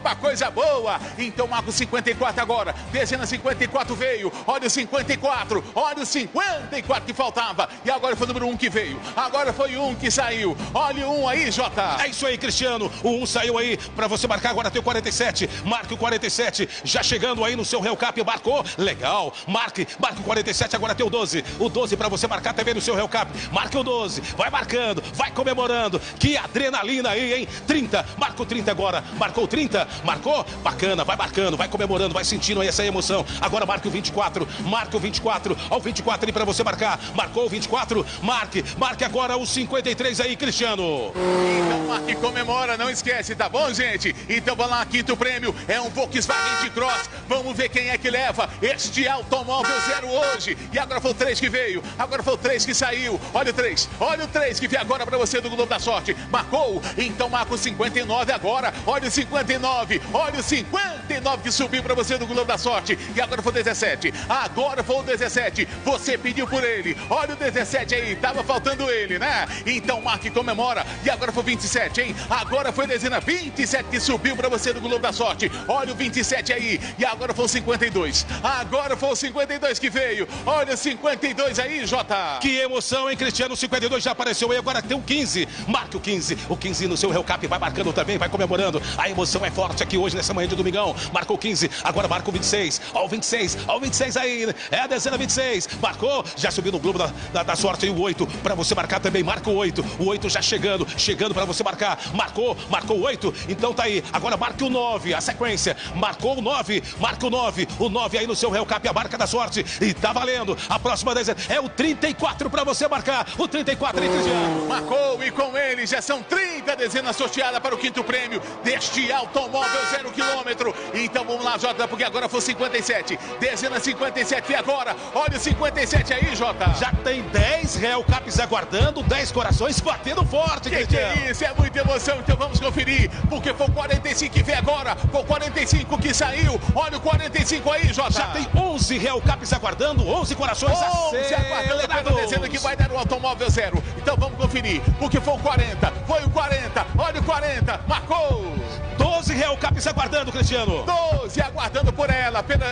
Uma coisa boa. Então marca o 54 agora. Dezena 54 veio. Olha o 54. Olha o 54 que faltava. E agora foi o número 1 que veio. Agora foi 1 que saiu. Olha o 1 aí, Jota. É isso aí, Cristiano. O 1 saiu aí para você marcar. Agora tem o 47. Marque o 47. Já chegando aí no seu Hellcap. Marcou. Legal. Marque. Marque o 47. Agora tem o 12. O 12 para você marcar também no seu Hellcap. Marque o 12. Vai marcando. Vai comemorando. Que adrenalina aí, hein? 30. Marca o 30 agora. Marcou o 30. Marcou. Bacana. Vai marcando. Vai comemorando. Vai sentindo aí essa emoção. Agora marque o 24. Marque o 24. Ó, o 24 ali para você marcar. Marcou o 24. Marque. Marque agora o 53 aí, Cristiano. Então marque comemora. Não esquece, tá bom, gente? Então vamos lá. Quinto prêmio é um Volkswagen de Cross. Vamos ver quem é que leva este automóvel zero hoje. E agora foi o 3 que veio. Agora foi o 3 que saiu. Olha o 3. Olha o 3 que veio agora para você do Globo da Sorte. Marcou. Então marca o 59 agora. Olha o 59. Olha o 59 que subiu para você do Globo da Sorte. E agora foi o 17. Agora foi o 17. Você pediu por ele. Olha o 17 aí. Tava faltando ele, né? Então marque e comemora. E agora foi o 27, hein? Agora foi dezena 27 que subiu para você do Globo da Sorte. Olha o 27 aí. E agora foi o 52. Agora foi o 52 que veio. Olha o 52 aí, Jota. Que emoção, hein, Cristiano? O 52 já apareceu aí. Agora tem o 15. Marque o 15. O 15 no seu Hellcap. Vai marcando também, vai comemorando. A emoção é forte aqui hoje, nessa manhã de domingão. Marcou o 15. Agora marca o 26. Ó, o 26. Ó, o 26 aí. É a dezena 26. Marcou. Já subiu no Globo da, da, da Sorte aí o 8. Para você marcar também. Marca o 8. O 8 já chegando. Chegando para você marcar. Marcou. Marcou o 8. Então tá aí. Agora marque o 9. A sequência. Marcou o 9. Marca o 9. O 9 aí no seu Hellcap. A marca da sorte. E tá valendo. A próxima dezena é o 34 para você marcar. O 34 aí, Cristiano. Marcou e com ele já são 30 dezenas sorteadas para o quinto prêmio deste automóvel zero quilômetro. Então vamos lá, Jota, porque agora foi 57. Dezena 57 e agora, olha o 57 aí, Jota. Já tem 10 Hellcaps aguardando, 10 corações batendo forte, que, que é isso? É muita emoção, então vamos conferir, porque foi o 45 que vem agora, foi o 45 que saiu. Olha o 45 aí, Jota. Já tem 11 Hellcaps aguardando, 11 corações 11 aguardando pela dezena que vai dar o automóvel zero. Então vamos conferir, porque foi o 40, foi o 40, olha o 40, marcou. 12 Hellcaps aguardando, Cristiano. 12 aguardando por ela. Pela,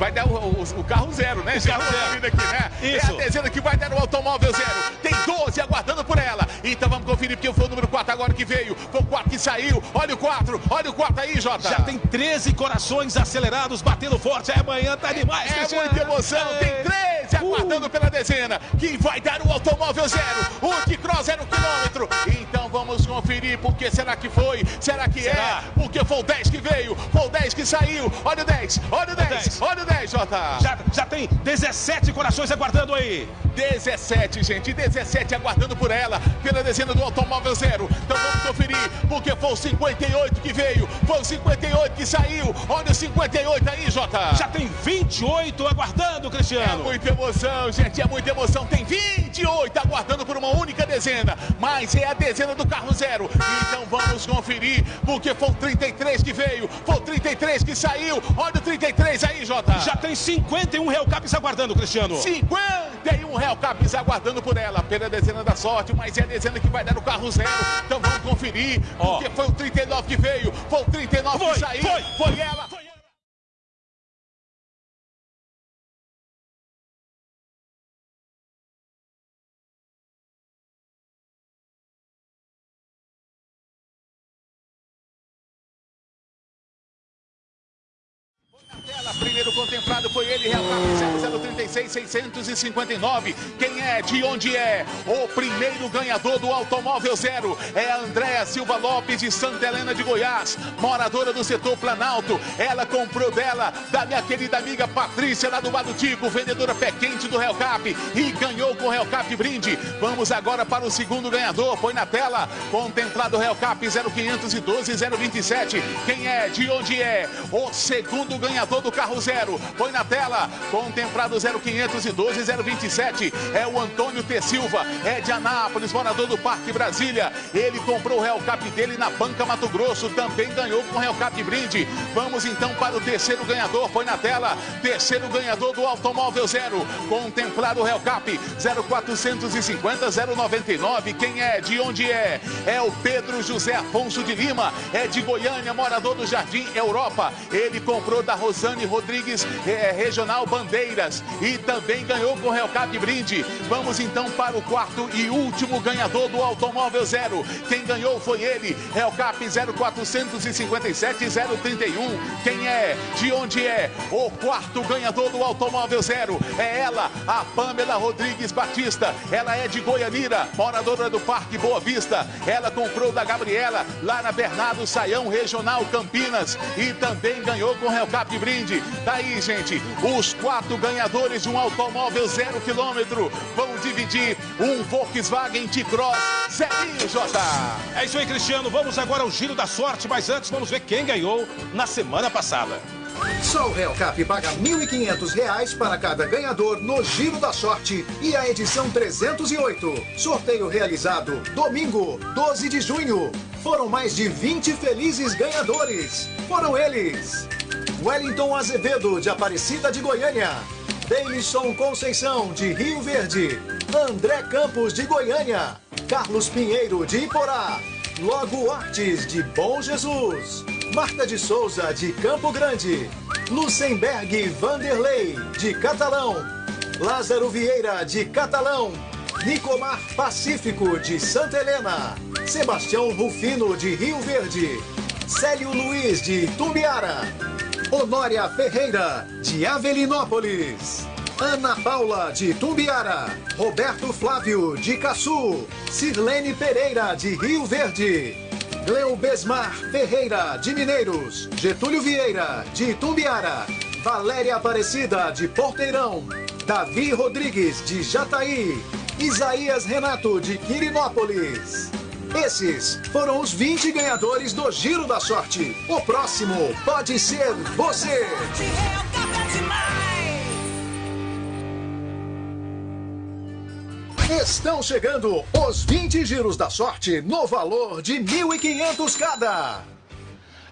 vai dar o, o, o, carro zero, né? O carro zero. Aqui, né? Isso. É a dezena que vai dar o automóvel zero. Tem 12 aguardando por ela. Então vamos conferir, porque foi o número 4 agora que veio. Foi o 4 que saiu. Olha o 4, olha o 4 aí, Jota. Já tem 13 corações acelerados, batendo forte. É, amanhã tá demais, É Cristiano. muita emoção. Tem 13 aguardando Uh. pela dezena. Que vai dar o automóvel zero. O que cross zero quilômetro. Então vamos conferir porque será que foi? Será que Será? é? Porque foi o 10 que veio, foi o 10 que saiu. Olha o 10, olha o 10, olha o 10, Jota. Já, já tem 17 corações aguardando aí. 17, gente, 17 aguardando por ela, pela dezena do automóvel zero. Então vamos conferir, porque foi o 58 que veio, foi o 58 que saiu. Olha o 58 aí, Jota. Já tem 28 aguardando, É Cristiano. muita emoção, gente, é muita emoção. Tem 28 aguardando por uma única dezena, mas é a dezena do carro zero. Então vamos conferir, porque foi o 33 que veio, foi o 33 que saiu. Olha o 33 aí, Jota. Já tem 51 Real Caps aguardando, Cristiano. 51 Real Caps aguardando por ela, pela dezena da sorte, mas é a dezena que vai dar o carro zero. Então vamos conferir, Ó. porque foi o 39 que veio, foi o 39 Foi, que saiu, foi. foi ela. Tela, primeiro contemplado foi ele, Real Cap 0036 659. Quem é? De onde é? O primeiro ganhador do Automóvel Zero é a Andréa Silva Lopes de Santa Helena de Goiás, moradora do setor Planalto. Ela comprou dela, da minha querida amiga Patrícia lá do Badutico, vendedora pé quente do Real Cap e ganhou com o Real Cap brinde. Vamos agora para o segundo ganhador, põe na tela, contemplado Real Cap 0512 027. Quem é? De onde é? O segundo ganhador do carro zero. Põe na tela, contemplado 0512 027. É o Antônio T. Silva, é de Anápolis, morador do Parque Brasília. Ele comprou o Real Cap dele na Banca Mato Grosso, também ganhou com o Real Cap brinde. Vamos então para o terceiro ganhador, põe na tela. Terceiro ganhador do Automóvel Zero, contemplado Real Cap 0450 099. Quem é? De onde é? É o Pedro José Afonso de Lima, é de Goiânia, morador do Jardim Europa. Ele comprou da Rosane Rodrigues, é, Regional Bandeiras, e também ganhou com o Real Cap brinde. Vamos então para o quarto e último ganhador do Automóvel Zero. Quem ganhou foi ele, Real Cap 0457 031. Quem é? De onde é? O quarto ganhador do Automóvel Zero é ela, a Pamela Rodrigues Batista. Ela é de Goianira, moradora do Parque Boa Vista. Ela comprou da Gabriela lá na Bernardo Saião Regional Campinas e também ganhou com o Real Cap brinde. Daí, gente, os quatro ganhadores de um automóvel zero quilômetro vão dividir um Volkswagen T-Cross zerinho, Jota. É isso aí, Cristiano. Vamos agora ao giro da sorte, mas antes vamos ver quem ganhou na semana passada. Só o Real Cap paga 1.500 reais para cada ganhador no Giro da Sorte e a edição 308. Sorteio realizado domingo, 12 de junho. Foram mais de 20 felizes ganhadores. Foram eles: Wellington Azevedo, de Aparecida de Goiânia. Deilson Conceição, de Rio Verde. André Campos, de Goiânia. Carlos Pinheiro, de Iporá. Logo Artes, de Bom Jesus. Marta de Souza, de Campo Grande. Lucenberg Vanderlei, de Catalão. Lázaro Vieira, de Catalão. Nicomar Pacífico, de Santa Helena. Sebastião Rufino, de Rio Verde. Célio Luiz, de Tumbiara. Honória Ferreira, de Avelinópolis. Ana Paula, de Tumbiara. Roberto Flávio, de Caçu. Sirlene Pereira, de Rio Verde. Gleubesmar Ferreira, de Mineiros. Getúlio Vieira, de Tumbiara. Valéria Aparecida, de Porteirão. Davi Rodrigues, de Jataí. Isaías Renato, de Quirinópolis. Esses foram os 20 ganhadores do Giro da Sorte. O próximo pode ser você. Estão chegando os 20 giros da sorte no valor de 1.500 cada.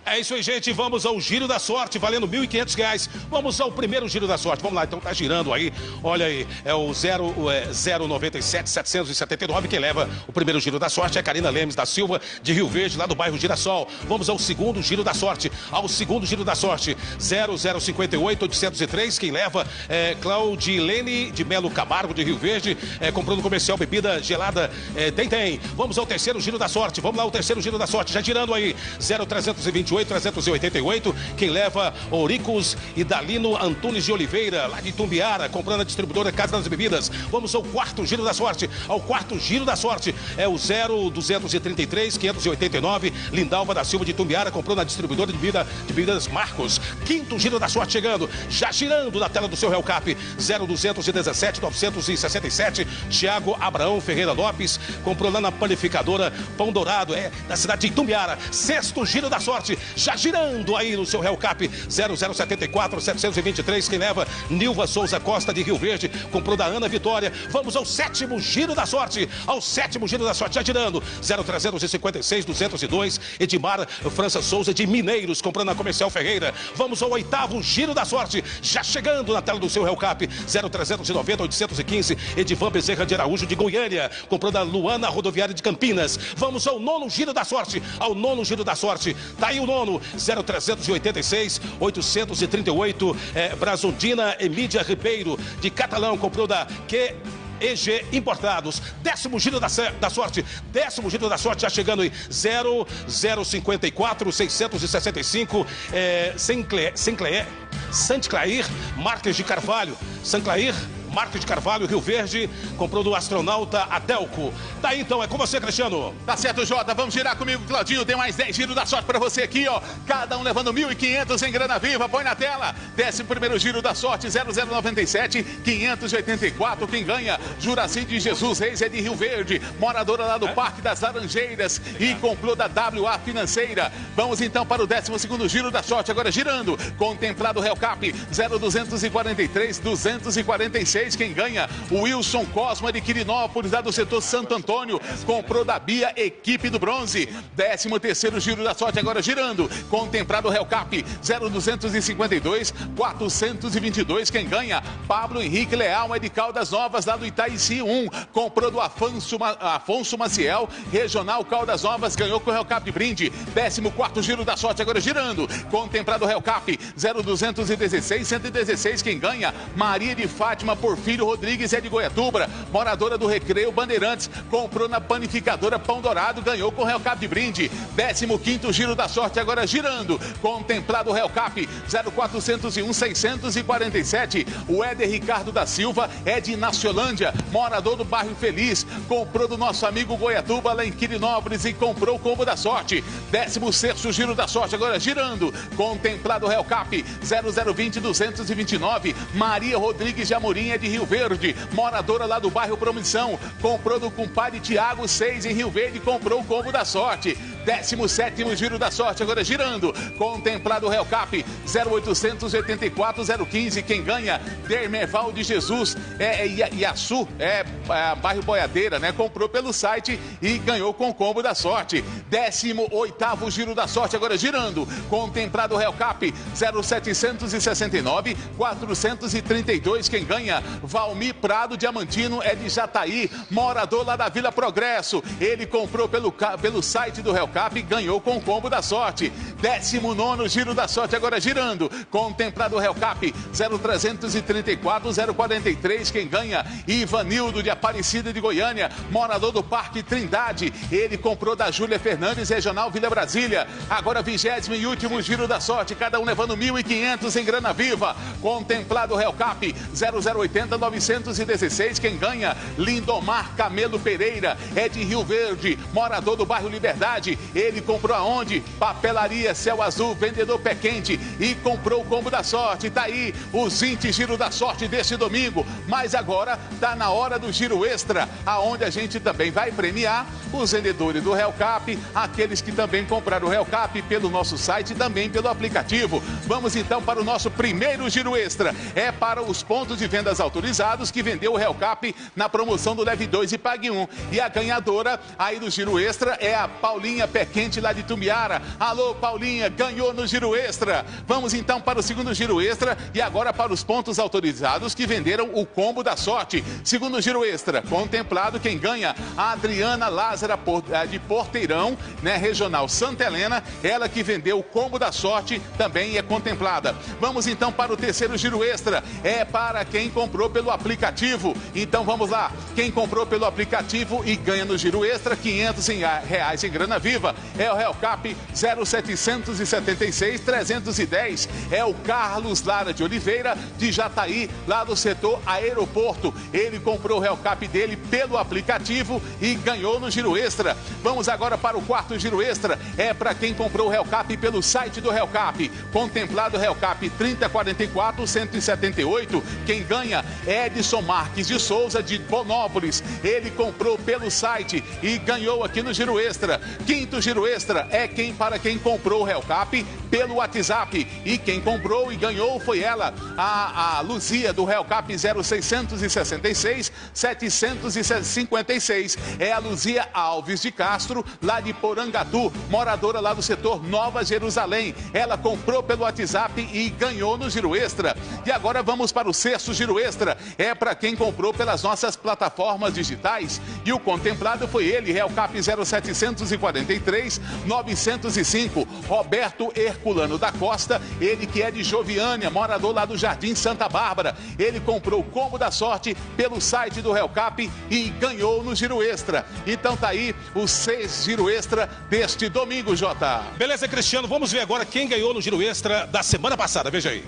É isso aí, gente. Vamos ao giro da sorte, valendo 1.500 reais. Vamos ao primeiro giro da sorte. Vamos lá, então tá girando aí. Olha aí, é o 0, é 097 779. Quem leva o primeiro giro da sorte é Karina Lemes da Silva, de Rio Verde, lá do bairro Girassol. Vamos ao segundo giro da sorte. Ao segundo giro da sorte, 0058 803. Quem leva é Claudilene de Melo Camargo, de Rio Verde, é, comprando comercial bebida gelada. É, tem, tem. Vamos ao terceiro giro da sorte. Vamos lá, o terceiro giro da sorte. Já girando aí, 0328 388, 388. Quem leva Oricos e Dalino Antunes de Oliveira, lá de Tumbiara, comprando a distribuidora Casa das Bebidas. Vamos ao quarto giro da sorte. Ao quarto giro da sorte é o 0233 589 Lindalva da Silva de Tumbiara, comprou na distribuidora de, bebida, de bebidas Marcos. Quinto giro da sorte chegando, já girando na tela do seu Cap 0217 967 Tiago Abraão Ferreira Lopes, comprou lá na panificadora Pão Dourado, é da cidade de Itumbiara. Sexto giro da sorte, já girando aí no seu Cap 0074 723, quem leva Nilva Souza Costa de Rio Verde, comprou da Ana Vitória. Vamos ao sétimo giro da sorte, ao sétimo giro da sorte, já girando 0356 202 Edmar França Souza de Mineiros, comprando na Comercial Ferreira. Vamos ao oitavo giro da sorte, já chegando na tela do seu Cap 0390 815 Edivan Bezerra de Araújo de Goiânia, comprou da Luana Rodoviária de Campinas. Vamos ao nono giro da sorte, ao nono giro da sorte. Tá aí o nono, 0386 838 é, Brazundina Emídia Ribeiro de Catalão, comprou da que EG Importados. Décimo giro da, da sorte. Décimo giro da sorte já chegando aí. 0054 665 é, Sinclair, Sinclair, Saint-Clair, Marques de Carvalho. Saint-Clair, Marcos de Carvalho, Rio Verde, comprou do astronauta Adelco. Daí então, é com você, Cristiano. Tá certo, Jota. Vamos girar comigo, Claudinho. Tem mais 10 giros da sorte para você aqui, ó. Cada um levando 1.500 em grana viva. Põe na tela. Décimo primeiro giro da sorte, 0097, 584. Quem ganha? Juraci de Jesus Reis é de Rio Verde, moradora lá do é? Parque das Laranjeiras e comprou da WA Financeira. Vamos então para o décimo segundo giro da sorte. Agora girando. Contemplado Cap 0243, 246 quem ganha? O Wilson Cosma de Quirinópolis, lá do setor Santo Antônio. Comprou da Bia, equipe do bronze. 13 terceiro giro da sorte agora girando. Contemplado Cap 0252 422. Quem ganha? Pablo Henrique Leal é de Caldas Novas, lá do Itaici 1. Comprou do Afonso, Afonso Maciel, Regional Caldas Novas, ganhou com o Cap de brinde. 14 giro da sorte agora girando. Contemplado Cap 0216 116. Quem ganha? Maria de Fátima por Porfírio Rodrigues é de Goiatuba, moradora do Recreio Bandeirantes, comprou na panificadora Pão Dourado, ganhou com o Real Cap de brinde. 15 giro da sorte agora girando, contemplado o Real Cap 0401 647. O Éder Ricardo da Silva é de Naciolândia, morador do bairro Feliz, comprou do nosso amigo Goiatuba lá em Quirinópolis e comprou o combo da sorte. 16 giro da sorte agora girando, contemplado o Real Cap 0020 229. Maria Rodrigues de Amorim é de Rio Verde, moradora lá do bairro Promissão, comprou do compadre Tiago 6 em Rio Verde, comprou o combo da sorte. 17 giro da sorte, agora girando. Contemplado o Real Cap 0884 015. Quem ganha? Dermerval de Jesus é, é Iaçu, é, é bairro Boiadeira, né? Comprou pelo site e ganhou com o combo da sorte. 18 giro da sorte, agora girando. Contemplado o Real Cap 0769 432. Quem ganha? Valmir Prado Diamantino é de Jataí, morador lá da Vila Progresso. Ele comprou pelo, pelo site do Real Cap ganhou com o combo da sorte. 19 giro da sorte, agora girando. Contemplado Real Cap 0334 043. Quem ganha? Ivanildo de Aparecida de Goiânia, morador do Parque Trindade. Ele comprou da Júlia Fernandes, Regional Vila Brasília. Agora, vigésimo e último giro da sorte, cada um levando 1.500 em grana viva. Contemplado Real Cap 0080 916. Quem ganha? Lindomar Camelo Pereira, é de Rio Verde, morador do bairro Liberdade. Ele comprou aonde? Papelaria Céu Azul, vendedor pé quente e comprou o combo da sorte. Tá aí os 20 giros da sorte deste domingo. Mas agora tá na hora do giro extra, aonde a gente também vai premiar os vendedores do Real Cap, aqueles que também compraram o Real Cap pelo nosso site e também pelo aplicativo. Vamos então para o nosso primeiro giro extra. É para os pontos de vendas autorizados que vendeu o Real Cap na promoção do Leve 2 e Pague 1. E a ganhadora aí do giro extra é a Paulinha Pé Quente lá de Tumbiara. Alô, Paulinha, ganhou no giro extra. Vamos então para o segundo giro extra e agora para os pontos autorizados que venderam o combo da sorte. Segundo giro extra, contemplado quem ganha, a Adriana Lázara eh, de Porteirão, né, regional Santa Helena, ela que vendeu o combo da sorte também é contemplada. Vamos então para o terceiro giro extra, é para quem comprou pelo aplicativo. Então vamos lá, quem comprou pelo aplicativo e ganha no giro extra 500 reais em grana viva é o Real Cap 0776 310. É o Carlos Lara de Oliveira, de Jataí, lá do setor aeroporto. Ele comprou o Real Cap dele pelo aplicativo e ganhou no giro extra. Vamos agora para o quarto giro extra. É para quem comprou o Real Cap pelo site do Real Cap. Contemplado Real Cap 3044 178. Quem ganha é Edson Marques de Souza de Bonópolis. Ele comprou pelo site e ganhou aqui no giro extra. Quinto Giro extra é quem para quem comprou o Hellcap pelo WhatsApp. E quem comprou e ganhou foi ela, a, a Luzia do Hellcap 0666 756. É a Luzia Alves de Castro, lá de Porangatu, moradora lá do setor Nova Jerusalém. Ela comprou pelo WhatsApp e ganhou no giro extra. E agora vamos para o sexto giro extra. É para quem comprou pelas nossas plataformas digitais. E o contemplado foi ele, Hellcap 0746. 33 905. Roberto Herculano da Costa, ele que é de Joviânia, morador lá do Jardim Santa Bárbara. Ele comprou o combo da sorte pelo site do Helcap e ganhou no giro extra. Então tá aí o seis giro extra deste domingo, Jota. Beleza, Cristiano, vamos ver agora quem ganhou no giro extra da semana passada. Veja aí.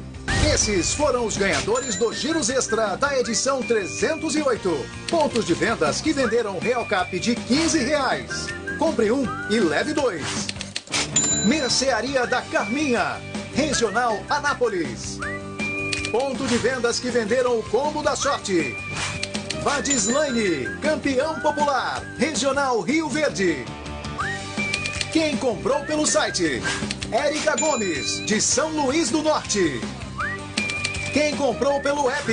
Esses foram os ganhadores do Giros Extra da edição 308. Pontos de vendas que venderam Real Cap de 15 reais. Compre um e leve dois. Mercearia da Carminha, Regional Anápolis. Ponto de vendas que venderam o combo da sorte. Vadislaine, campeão popular, Regional Rio Verde. Quem comprou pelo site? Érica Gomes, de São Luís do Norte. Quem comprou pelo app?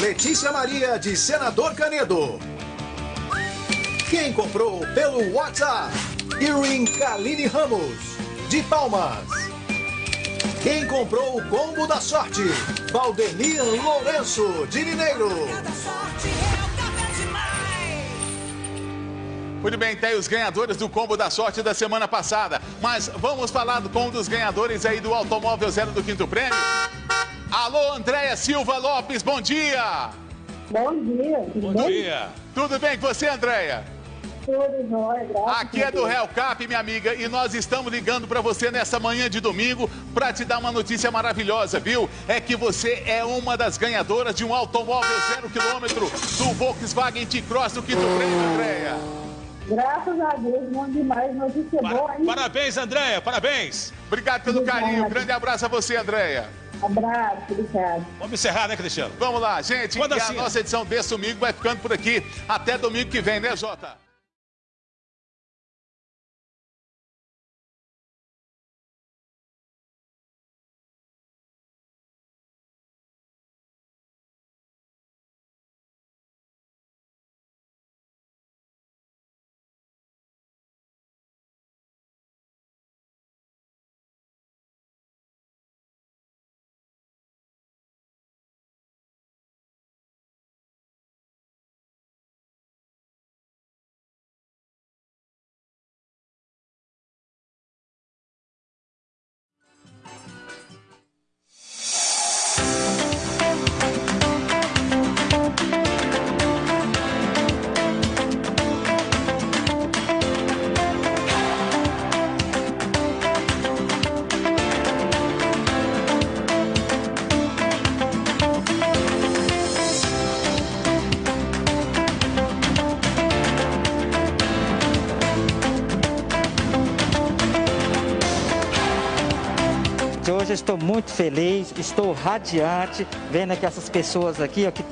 Letícia Maria, de Senador Canedo. Quem comprou pelo WhatsApp? Irwin Kaline Ramos, de Palmas. Quem comprou o combo da sorte? Valdemir Lourenço, de Mineiro. Muito bem, tem os ganhadores do combo da sorte da semana passada. Mas vamos falar com um dos ganhadores aí do Automóvel Zero do Quinto Prêmio. Alô, Andréia Silva Lopes, bom dia! Bom dia. Tudo Bom bem? dia. Tudo bem com você, Andréia? Tudo jóia, graças Aqui a é do. Real Cap, minha amiga, e nós estamos ligando para você nessa manhã de domingo para te dar uma notícia maravilhosa, viu? É que você é uma das ganhadoras de um automóvel zero quilômetro do Volkswagen T-Cross do Quinto Prêmio, Andréia. Graças a Deus, bom demais. Notícia boa, hein? Parabéns, Andréia, parabéns. Obrigado pelo carinho. Grande abraço a você, Andréia. Abraço, obrigado. Vamos encerrar, né, Cristiano? Vamos lá, gente. Manda e a assim, nossa edição desse domingo vai ficando por aqui. Até domingo que vem, né, Jota? Estou muito feliz, estou radiante, vendo que essas pessoas aqui ó, que